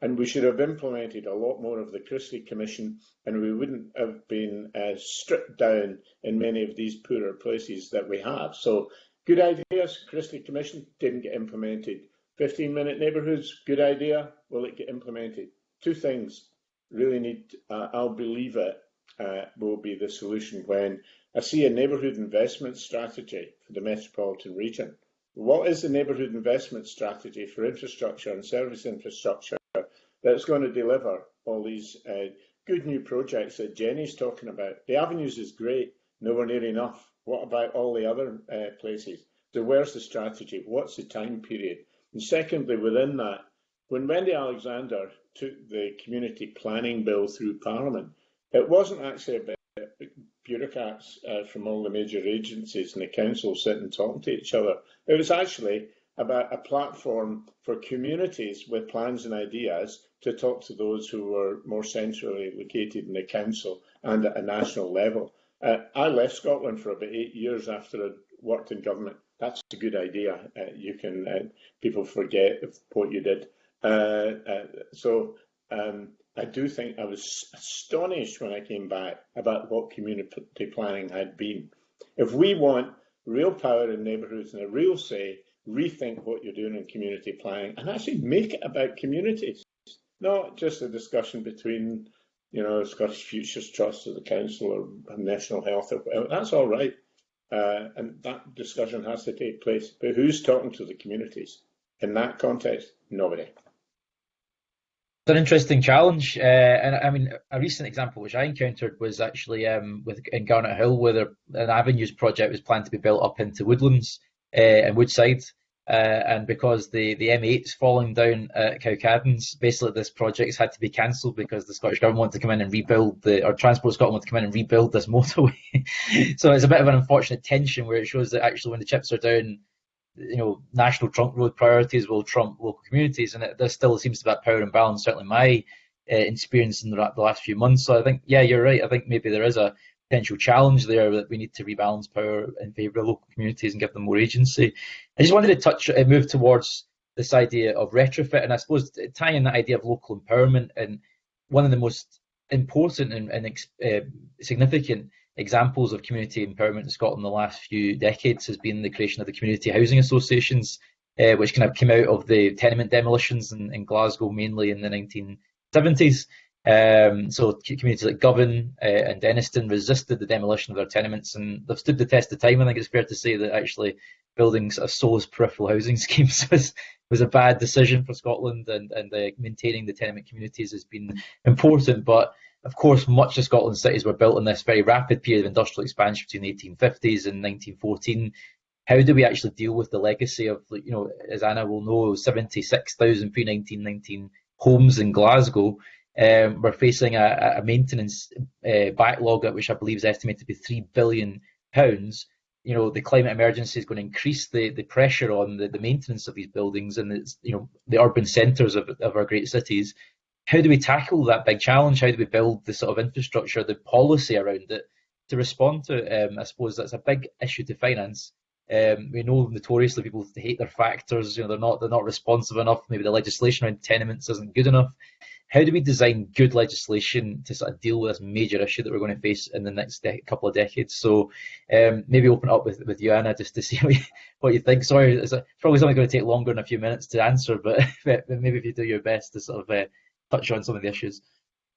And we should have implemented a lot more of the Christie Commission, and we wouldn't have been uh, stripped down in many of these poorer places that we have. So, good ideas, Christie Commission, didn't get implemented. 15 minute neighbourhoods, good idea, will it get implemented? Two things really need, uh, I'll believe it, uh, will be the solution when I see a neighbourhood investment strategy for the metropolitan region. What is the neighbourhood investment strategy for infrastructure and service infrastructure that's going to deliver all these uh, good new projects that Jenny's talking about. The avenues is great, nowhere near enough. What about all the other uh, places? So where's the strategy? What's the time period? And secondly, within that, when Wendy Alexander took the community planning bill through Parliament, it wasn't actually about bureaucrats uh, from all the major agencies and the council sitting and talking to each other. It was actually about a platform for communities with plans and ideas to talk to those who were more centrally located in the council and at a national level. Uh, I left Scotland for about eight years after I'd worked in government. That's a good idea. Uh, you can uh, people forget what you did. Uh, uh, so um, I do think I was astonished when I came back about what community planning had been. If we want real power in neighbourhoods and a real say, rethink what you're doing in community planning and actually make it about communities, not just a discussion between, you know, Scottish Futures Trust or the Council or National Health. Or. That's all right. Uh, and that discussion has to take place. But who's talking to the communities? In that context, nobody. It's an interesting challenge, uh, and I mean, a recent example which I encountered was actually um, with in Garnethill, where there, an avenues project was planned to be built up into woodlands uh, and Woodside, uh, and because the, the M8's falling down at Cowcaddens, basically this project's had to be cancelled because the Scottish Government wanted to come in and rebuild the, or Transport Scotland wanted to come in and rebuild this motorway. so it's a bit of an unfortunate tension where it shows that actually when the chips are down, you know, national trunk road priorities will trump local communities, and there still seems to be that power imbalance. Certainly, my uh, experience in the, the last few months. So I think, yeah, you're right. I think maybe there is a potential challenge there that we need to rebalance power in favour of local communities and give them more agency. I just wanted to touch, uh, move towards this idea of retrofit, and I suppose tying that idea of local empowerment and one of the most important and, and uh, significant examples of community empowerment in Scotland in the last few decades has been the creation of the community housing associations, uh, which kind of came out of the tenement demolitions in, in Glasgow mainly in the 1970s. Um, so communities like Govan uh, and Dennistoun resisted the demolition of their tenements, and they've stood the test of time. I think it's fair to say that actually building a SO's peripheral housing schemes was was a bad decision for Scotland, and and uh, maintaining the tenement communities has been important. But of course, much of Scotland's cities were built in this very rapid period of industrial expansion between the 1850s and 1914. How do we actually deal with the legacy of, you know, as Anna will know, 76,000 pre 1919 homes in Glasgow? Um, we're facing a, a maintenance uh, backlog, which I believe is estimated to be three billion pounds. You know, the climate emergency is going to increase the, the pressure on the, the maintenance of these buildings and it's, you know the urban centres of, of our great cities. How do we tackle that big challenge? How do we build the sort of infrastructure, the policy around it to respond to it? Um, I suppose that's a big issue to finance. Um, we know notoriously people hate their factors. You know, they're not they're not responsive enough. Maybe the legislation around tenements isn't good enough how do we design good legislation to sort of deal with this major issue that we're going to face in the next couple of decades? So um, maybe open up with, with you, Anna, just to see what you, think. Sorry, it's probably something going to take longer than a few minutes to answer, but, maybe if you do your best to sort of uh, touch on some of the issues.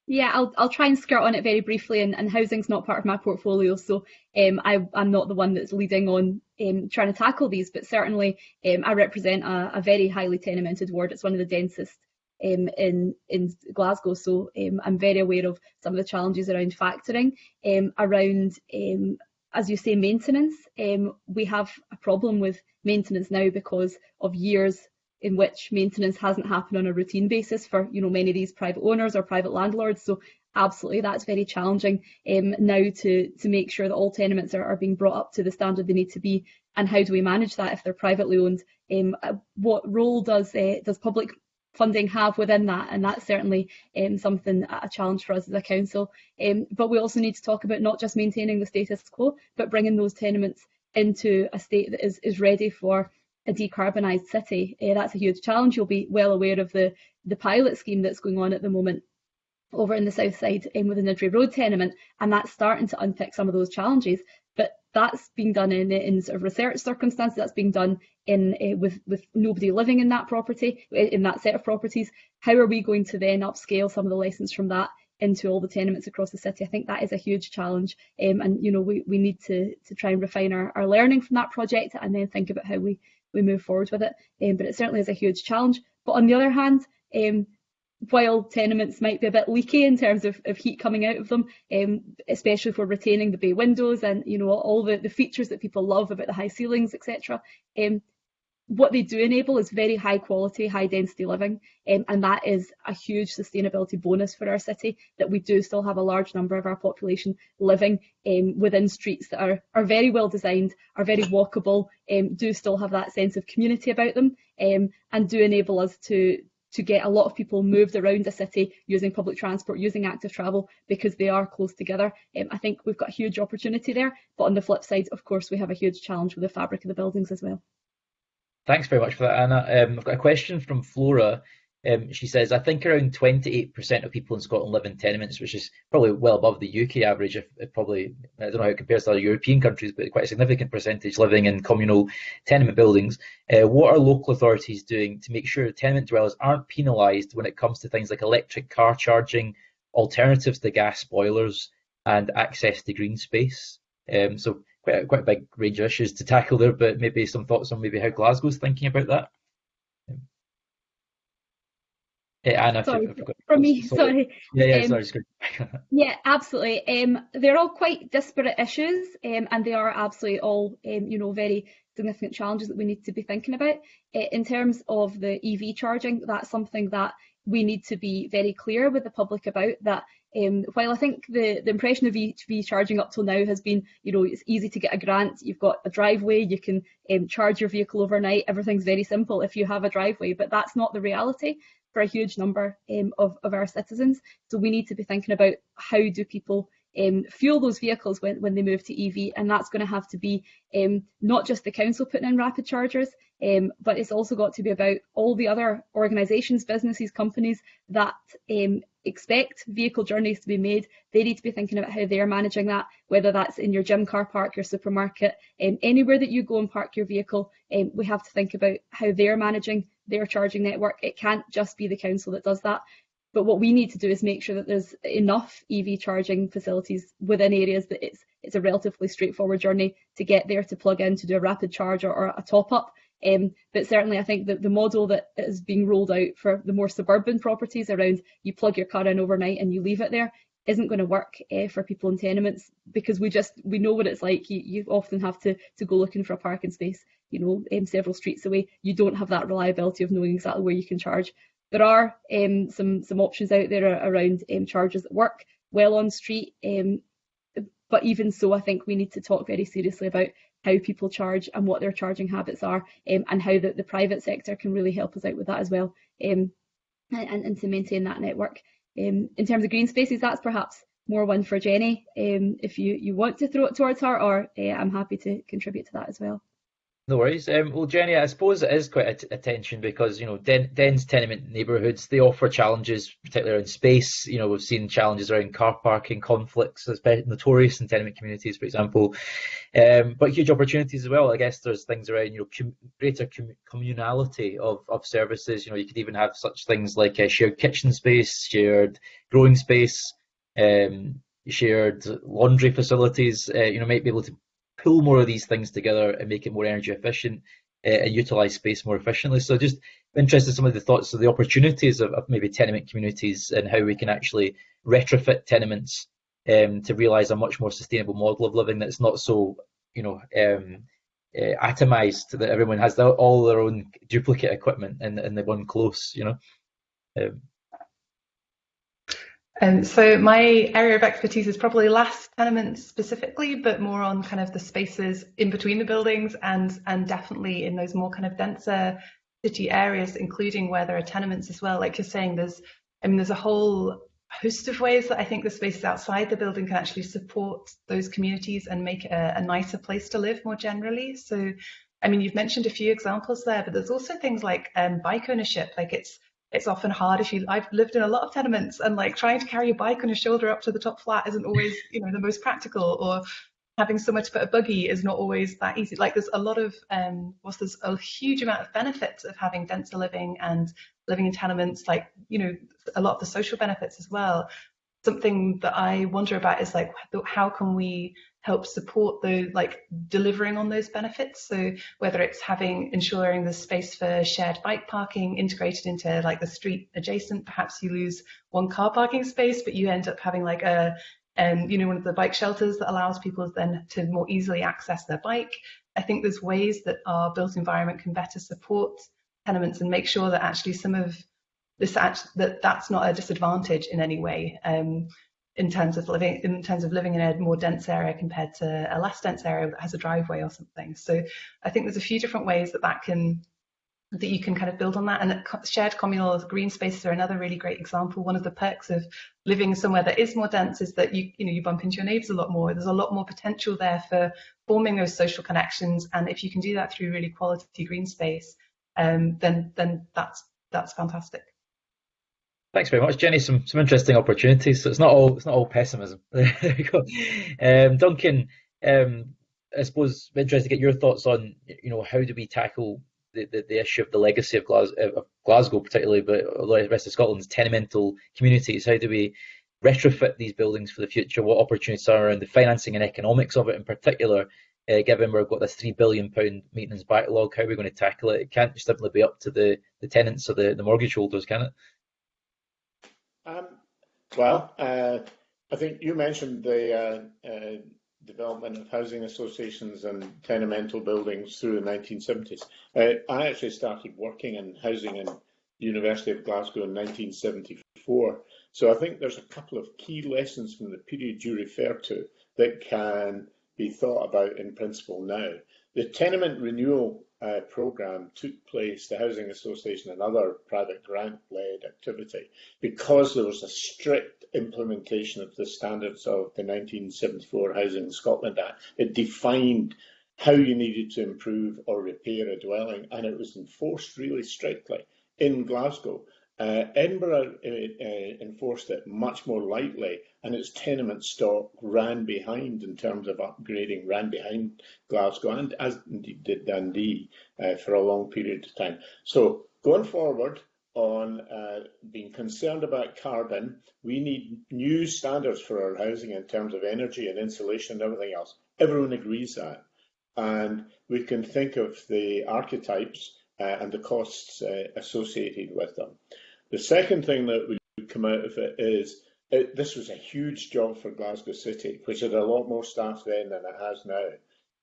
Yeah, I'll I'll try and skirt on it very briefly, and, and housing's not part of my portfolio, so um, I, I'm not the one that's leading on um, trying to tackle these, but certainly um, I represent a, a very highly tenemented ward. It's one of the densest um, in in Glasgow. So um, I'm very aware of some of the challenges around factoring, um, around um, as you say maintenance. Um, we have a problem with maintenance now because of years in which maintenance hasn't happened on a routine basis for you know many of these private owners or private landlords. So absolutely that's very challenging um, now to to make sure that all tenements are, are being brought up to the standard they need to be and how do we manage that if they're privately owned um, uh, what role does uh, does public funding have within that, and that's certainly um, something a challenge for us as a council. Um, but we also need to talk about not just maintaining the status quo, but bringing those tenements into a state that is, is ready for a decarbonised city. Uh, that's a huge challenge. You'll be well aware of the, the pilot scheme that's going on at the moment over in the south side um, with the Niddrie Road tenement, and that's starting to unpick some of those challenges. But that's being done in, in sort of research circumstances. That's being done in uh, with with nobody living in that property in that set of properties. How are we going to then upscale some of the lessons from that into all the tenements across the city? I think that is a huge challenge, um, and you know we we need to to try and refine our, our learning from that project and then think about how we we move forward with it. Um, but it certainly is a huge challenge. But on the other hand, um, while tenements might be a bit leaky in terms of, of heat coming out of them, um, especially for retaining the bay windows and you know all the, the features that people love about the high ceilings, etc. Um, what they do enable is very high quality, high density living, um, and that is a huge sustainability bonus for our city. That we do still have a large number of our population living um, within streets that are are very well designed, are very walkable, um, do still have that sense of community about them, um, and do enable us to to get a lot of people moved around the city using public transport, using active travel, because they are close together. Um, I think we've got a huge opportunity there, but on the flip side, of course, we have a huge challenge with the fabric of the buildings as well. Thanks very much for that, Anna. Um, I've got a question from Flora. Um, she says, I think around 28% of people in Scotland live in tenements, which is probably well above the UK average. If, if probably, I don't know how it compares to other European countries, but quite a significant percentage living in communal tenement buildings. Uh, what are local authorities doing to make sure tenement dwellers aren't penalised when it comes to things like electric car charging, alternatives to gas boilers, and access to green space? Um, so quite a, quite a big range of issues to tackle there, but maybe some thoughts on maybe how Glasgow's thinking about that. Yeah, Anna, sorry, from me, sorry. Yeah, yeah, um, sorry. yeah, absolutely. Um, they're all quite disparate issues, um, and they are absolutely all, um, you know, very significant challenges that we need to be thinking about. Uh, in terms of the EV charging, that's something that we need to be very clear with the public about. That um, while I think the, the impression of EV charging up till now has been, you know, it's easy to get a grant, you've got a driveway, you can um, charge your vehicle overnight, everything's very simple if you have a driveway, but that's not the reality for a huge number um, of, of our citizens. So we need to be thinking about how do people um, fuel those vehicles when, when they move to EV, and that's going to have to be um, not just the council putting in rapid chargers, um, but it's also got to be about all the other organisations, businesses, companies that um, expect vehicle journeys to be made. They need to be thinking about how they're managing that, whether that's in your gym car park, your supermarket, um, anywhere that you go and park your vehicle. Um, we have to think about how they're managing their charging network. It can't just be the council that does that. But what we need to do is make sure that there's enough EV charging facilities within areas that it's it's a relatively straightforward journey to get there to plug in to do a rapid charge or, or a top up. Um, but certainly, I think that the model that is being rolled out for the more suburban properties around you plug your car in overnight and you leave it there isn't going to work uh, for people in tenements because we just we know what it's like. You, you often have to to go looking for a parking space, you know, um, several streets away. You don't have that reliability of knowing exactly where you can charge. There are um, some some options out there around um, chargers that work well on street, um, but even so, I think we need to talk very seriously about how people charge and what their charging habits are, um, and how the, the private sector can really help us out with that as well, um, and, and to maintain that network. In terms of green spaces, that's perhaps more one for Jenny. If you, you want to throw it towards her, or uh, I'm happy to contribute to that as well. No worries. Um, well, Jenny, I suppose it is quite a, tension because you know den, dense tenement neighbourhoods they offer challenges, particularly around space. You know, we've seen challenges around car parking conflicts, especially notorious in tenement communities, for example. Um, but huge opportunities as well. I guess there's things around you know com- greater com- communality of, of services. You know, you could even have such things like a shared kitchen space, shared growing space, um, shared laundry facilities. Uh, you know, might be able to pull more of these things together and make it more energy efficient uh, and utilize space more efficiently. So just interested in some of the thoughts of the opportunities of, of maybe tenement communities and how we can actually retrofit tenements um, to realize a much more sustainable model of living that's not so, you know, um, uh, atomized that everyone has all their own duplicate equipment in, in the one close, you know. Um, um, so my area of expertise is probably last tenements specifically, but more on kind of the spaces in between the buildings and and definitely in those more kind of denser city areas, including where there are tenements as well. Like you're saying, there's I mean, there's a whole host of ways that I think the spaces outside the building can actually support those communities and make a, a nicer place to live more generally. So, I mean, you've mentioned a few examples there, but there's also things like um, bike ownership. Like it's it's often hard if you I've lived in a lot of tenements and like trying to carry a bike on your shoulder up to the top flat isn't always you know the most practical or having somewhere to put a buggy is not always that easy. Like there's a lot of, um, whilst there's a huge amount of benefits of having denser living and living in tenements, like, you know, a lot of the social benefits as well. Something that I wonder about is like, how can we help support the like delivering on those benefits? So whether it's having, ensuring the space for shared bike parking integrated into like the street adjacent, perhaps you lose one car parking space, but you end up having like a and you know one of the bike shelters that allows people then to more easily access their bike. I think there's ways that our built environment can better support tenements and make sure that actually some of this act that that's not a disadvantage in any way um, in terms of living in terms of living in a more dense area compared to a less dense area that has a driveway or something. So I think there's a few different ways that that can that you can kind of build on that. And shared communal green spaces are another really great example. One of the perks of living somewhere that is more dense is that you, you know, you bump into your neighbours a lot more. There's a lot more potential there for forming those social connections. And if you can do that through really quality green space, um, then then that's that's fantastic. Thanks very much, Jenny. Some some interesting opportunities. So it's not all it's not all pessimism. there go. Um, Duncan, um, I suppose I'm interested to get your thoughts on you know how do we tackle the, the, the, issue of the legacy of Glasgow, of Glasgow, particularly, but the rest of Scotland's tenemental communities. How do we retrofit these buildings for the future? What opportunities are around the financing and economics of it in particular? Uh, given we've got this three billion pound maintenance backlog, how are we going to tackle it? It can't just simply be up to the, the tenants or the, the mortgage holders, can it? Um, well, uh, I think you mentioned the uh, uh development of housing associations and tenemental buildings through the 1970s. Uh, I actually started working in housing in the University of Glasgow in 1974. So I think there's a couple of key lessons from the period you refer to that can be thought about in principle now. The tenement renewal uh, programme took place, the Housing Association and other private grant-led activity, because there was a strict implementation of the standards of the 1974 Housing Scotland Act. It defined how you needed to improve or repair a dwelling, and it was enforced really strictly in Glasgow. Uh, Edinburgh uh, uh, enforced it much more lightly, and its tenement stock ran behind in terms of upgrading, ran behind Glasgow, and as indeed did Dundee uh, for a long period of time. So going forward on uh, being concerned about carbon, we need new standards for our housing in terms of energy and insulation and everything else. Everyone agrees that. And we can think of the archetypes uh, and the costs associated with them. The second thing that would come out of it is it, this was a huge job for Glasgow City, which had a lot more staff then than it has now.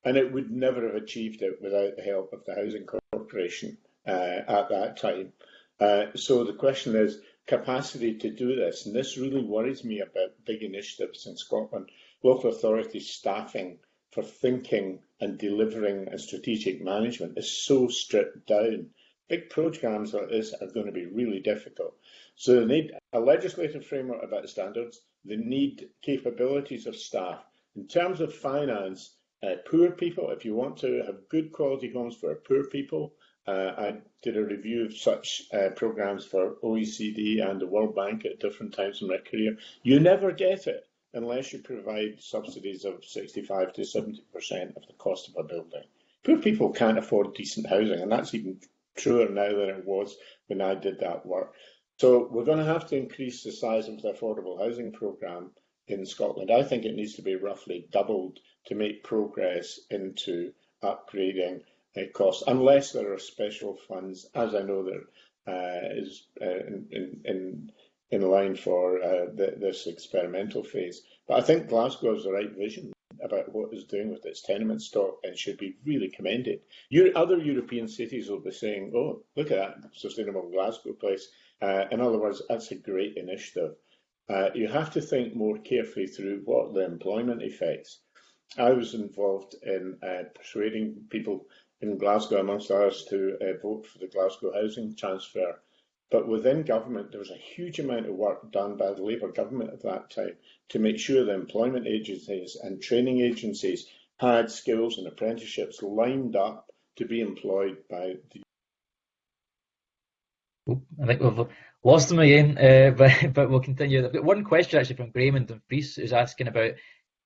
And it would never have achieved it without the help of the Housing Corporation uh, at that time. Uh, so the question is capacity to do this. And this really worries me about big initiatives in Scotland. Local authority staffing for thinking and delivering a strategic management is so stripped down big programs like this are going to be really difficult. So they need a legislative framework about standards. They need capabilities of staff. In terms of finance, uh, poor people, if you want to have good quality homes for poor people, uh, I did a review of such uh, programs for OECD and the World Bank at different times in my career. You never get it unless you provide subsidies of 65 to 70% of the cost of a building. Poor people can't afford decent housing, and that's even truer now than it was when I did that work. So we're going to have to increase the size of the affordable housing programme in Scotland. I think it needs to be roughly doubled to make progress into upgrading uh, costs, unless there are special funds, as I know there uh, is uh, in, in, in line for uh, the, this experimental phase. But I think Glasgow has the right vision about what it's doing with its tenement stock and should be really commended. Your, other European cities will be saying, oh, look at that sustainable Glasgow place. Uh, in other words, that's a great initiative. Uh, you have to think more carefully through what the employment effects. I was involved in uh, persuading people in Glasgow, amongst others, to uh, vote for the Glasgow housing transfer. But within government, there was a huge amount of work done by the Labour government at that time to make sure the employment agencies and training agencies had skills and apprenticeships lined up to be employed by the. I think we've lost them again, uh, but, but we'll continue. I've got one question actually from Graham and Dumfries who's asking about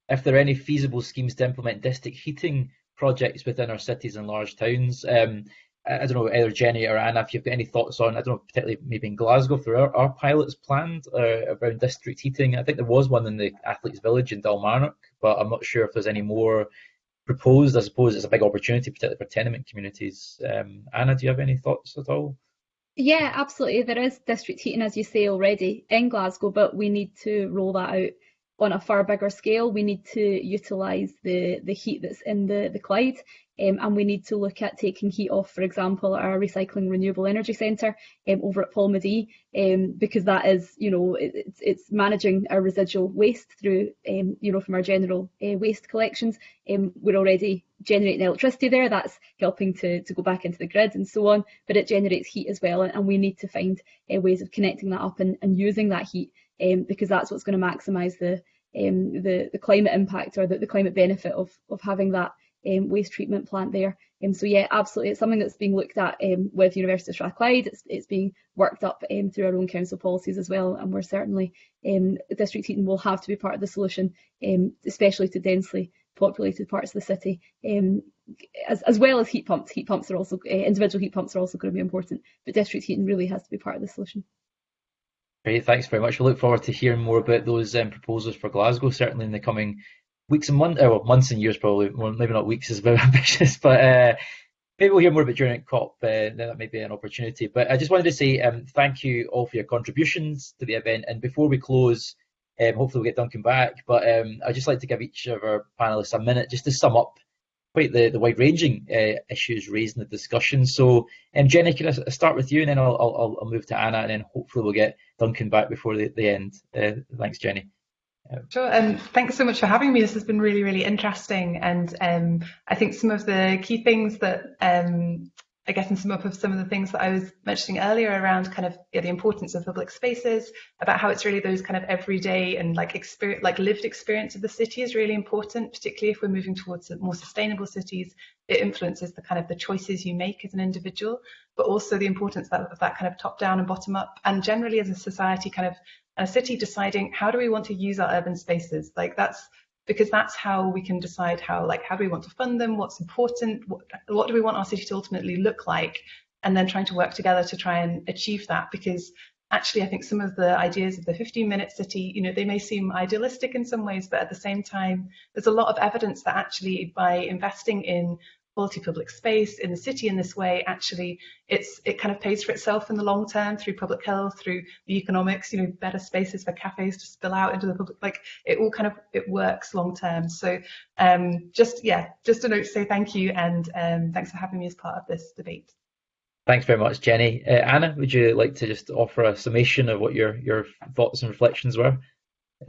if there are any feasible schemes to implement district heating projects within our cities and large towns. Um, I don't know, either Jenny or Anna, if you've got any thoughts on, I don't know, particularly maybe in Glasgow, there are, are pilots planned uh, around district heating. I think there was one in the Athletes Village in Dalmarnock, but I'm not sure if there's any more proposed. I suppose it's a big opportunity, particularly for tenement communities. Um, Anna, do you have any thoughts at all? Yeah, absolutely. There is district heating, as you say already, in Glasgow, but we need to roll that out on a far bigger scale. We need to utilise the, the heat that's in the, the Clyde um, and we need to look at taking heat off, for example, our recycling renewable energy centre um, over at Polmadie, um, because that is, you know, it, it's, it's managing our residual waste through, um, you know, from our general uh, waste collections. Um, we're already generating electricity there, that's helping to, to go back into the grid and so on, but it generates heat as well, and, and we need to find uh, ways of connecting that up and, and using that heat, um, because that's what's going to maximise the, the, the climate impact or the, the climate benefit of, of having that um, waste treatment plant there. Um, so yeah, absolutely, it's something that's being looked at um, with University of Strathclyde. It's, it's being worked up um, through our own council policies as well, and we're certainly um, district heating will have to be part of the solution, um, especially to densely populated parts of the city, um, as, as well as heat pumps. Heat pumps are also uh, individual heat pumps are also going to be important, but district heating really has to be part of the solution. Great, thanks very much. We look forward to hearing more about those um, proposals for Glasgow, certainly in the coming weeks and months, or months and years probably. Well, maybe not weeks is very ambitious, but uh, maybe we'll hear more about during COP. Uh, that may be an opportunity. But I just wanted to say um, thank you all for your contributions to the event. And before we close, um, hopefully we'll get Duncan back. But um, I'd just like to give each of our panelists a minute just to sum up quite the, the wide-ranging uh, issues raised in the discussion. So, um, Jenny, can I start with you, and then I'll, I'll, I'll move to Anna, and then hopefully we'll get Duncan back before the, the end. Uh, thanks, Jenny. Sure, and um, thanks so much for having me. This has been really, really interesting, and um, I think some of the key things that um, I guess in up of some of the things that I was mentioning earlier around kind of yeah, the importance of public spaces, about how it's really those kind of everyday and like experience, like lived experience of the city is really important, particularly if we're moving towards more sustainable cities. It influences the kind of the choices you make as an individual, but also the importance of that kind of top down and bottom up, and generally as a society, kind of a city deciding how do we want to use our urban spaces. Like that's because that's how we can decide how like how do we want to fund them what's important what, what do we want our city to ultimately look like and then trying to work together to try and achieve that because actually i think some of the ideas of the 15 minute city you know they may seem idealistic in some ways but at the same time there's a lot of evidence that actually by investing in quality public space in the city in this way, actually it's it kind of pays for itself in the long term through public health, through the economics, you know, better spaces for cafes to spill out into the public, like it all kind of it works long term. So um, just yeah, just a note to say thank you and um, thanks for having me as part of this debate. Thanks very much, Jenny. Uh, Anna, would you like to just offer a summation of what your your thoughts and reflections were?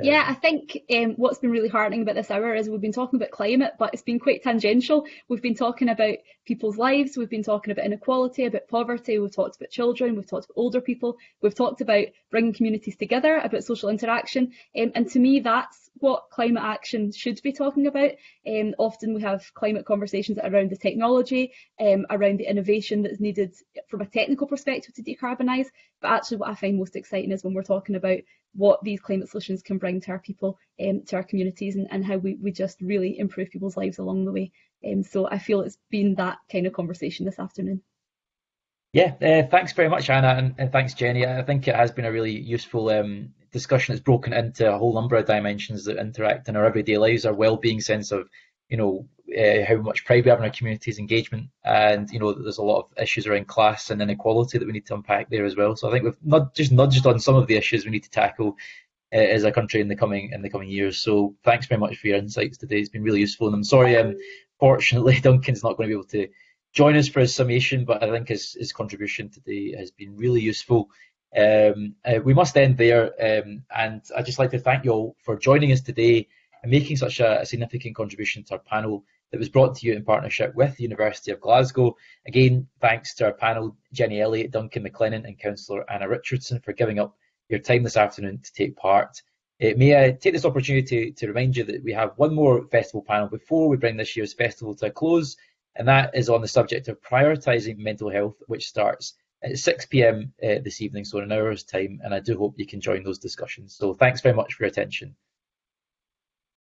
Yeah, I think um, what's been really heartening about this hour is we've been talking about climate, but it's been quite tangential. We've been talking about people's lives, we've been talking about inequality, about poverty, we've talked about children, we've talked about older people, we've talked about bringing communities together, about social interaction, um, and to me that's what climate action should be talking about. Um, often we have climate conversations around the technology, um, around the innovation that's needed from a technical perspective to decarbonise, but actually what I find most exciting is when we're talking about what these climate solutions can bring to our people, um, to our communities, and, and how we, we just really improve people's lives along the way. Um, so I feel it's been that kind of conversation this afternoon. Yeah, uh, thanks very much, Anna, and, and, thanks, Jenny. I think it has been a really useful um, discussion. It's broken into a whole number of dimensions that interact in our everyday lives, our well-being sense of, you know, uh, how much pride we have in our communities, engagement, and you know, there's a lot of issues around class and inequality that we need to unpack there as well. So I think we've not just nudged on some of the issues we need to tackle uh, as a country in the coming in the coming years. So thanks very much for your insights today. It's been really useful, and I'm sorry, um, fortunately, Duncan's not going to be able to join us for his summation, but I think his, his contribution today has been really useful. Um, uh, we must end there, um, and I'd just like to thank you all for joining us today and making such a, a significant contribution to our panel that was brought to you in partnership with the University of Glasgow. Again, thanks to our panel, Jenny Elliott, Duncan Maclennan and Councillor Anna Richardson for giving up your time this afternoon to take part. Uh, may I take this opportunity to, to remind you that we have one more festival panel before we bring this year's festival to a close, and that is on the subject of prioritising mental health, which starts at 6 pm uh, this evening, so in an hour's time, and I do hope you can join those discussions. So thanks very much for your attention.